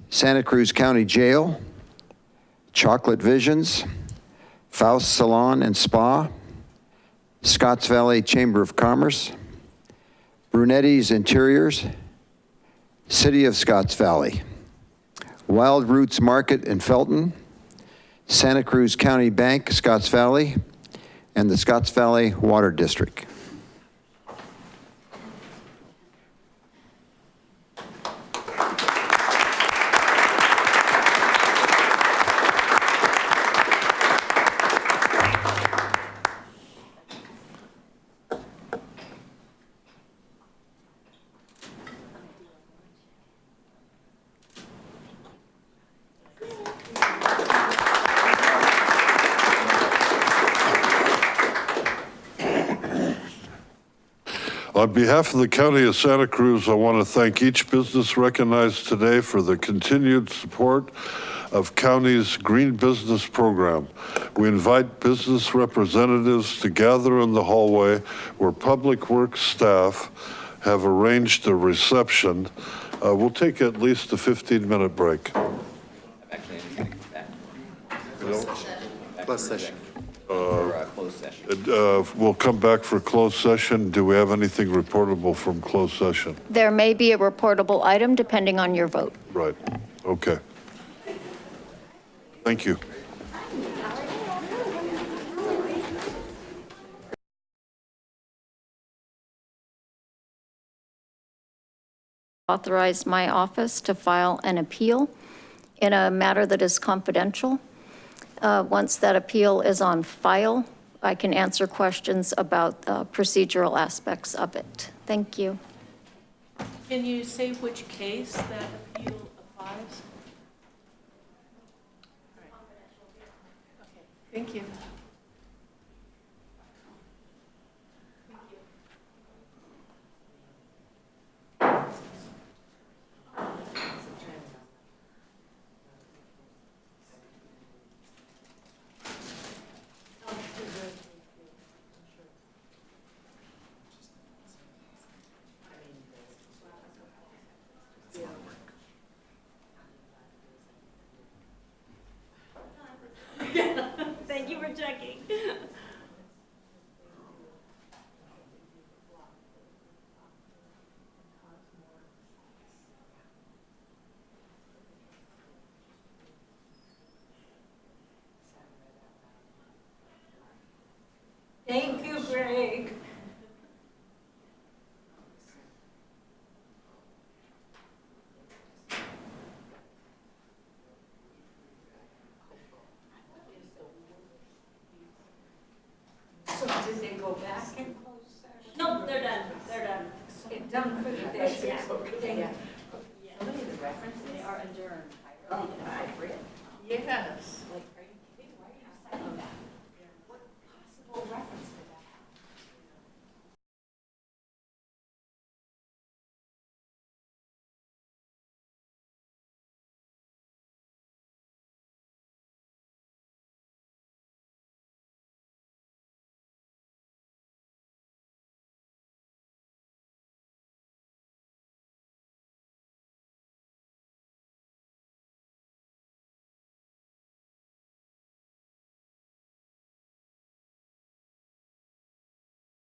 Speaker 9: Santa Cruz County Jail, Chocolate Visions, Faust Salon and Spa, Scotts Valley Chamber of Commerce, Brunetti's Interiors, City of Scotts Valley, Wild Roots Market in Felton, Santa Cruz County Bank, Scotts Valley, and the Scotts Valley Water District.
Speaker 1: Behalf of the County of Santa Cruz, I want to thank each business recognized today for the continued support of county's Green Business Program. We invite business representatives to gather in the hallway where Public Works staff have arranged a reception. Uh, We'll take at least a 15-minute break.
Speaker 25: Closed session.
Speaker 1: Uh, We'll come back for closed session. Do we have anything reportable from closed session?
Speaker 26: There may be a reportable item depending on your vote.
Speaker 1: Right, okay. Thank you.
Speaker 26: Authorize my office to file an appeal in a matter that is confidential. Uh, Once that appeal is on file, I can answer questions about uh, procedural aspects of it. Thank you.
Speaker 17: Can you say which case that appeal applies? Thank you.
Speaker 28: Thank you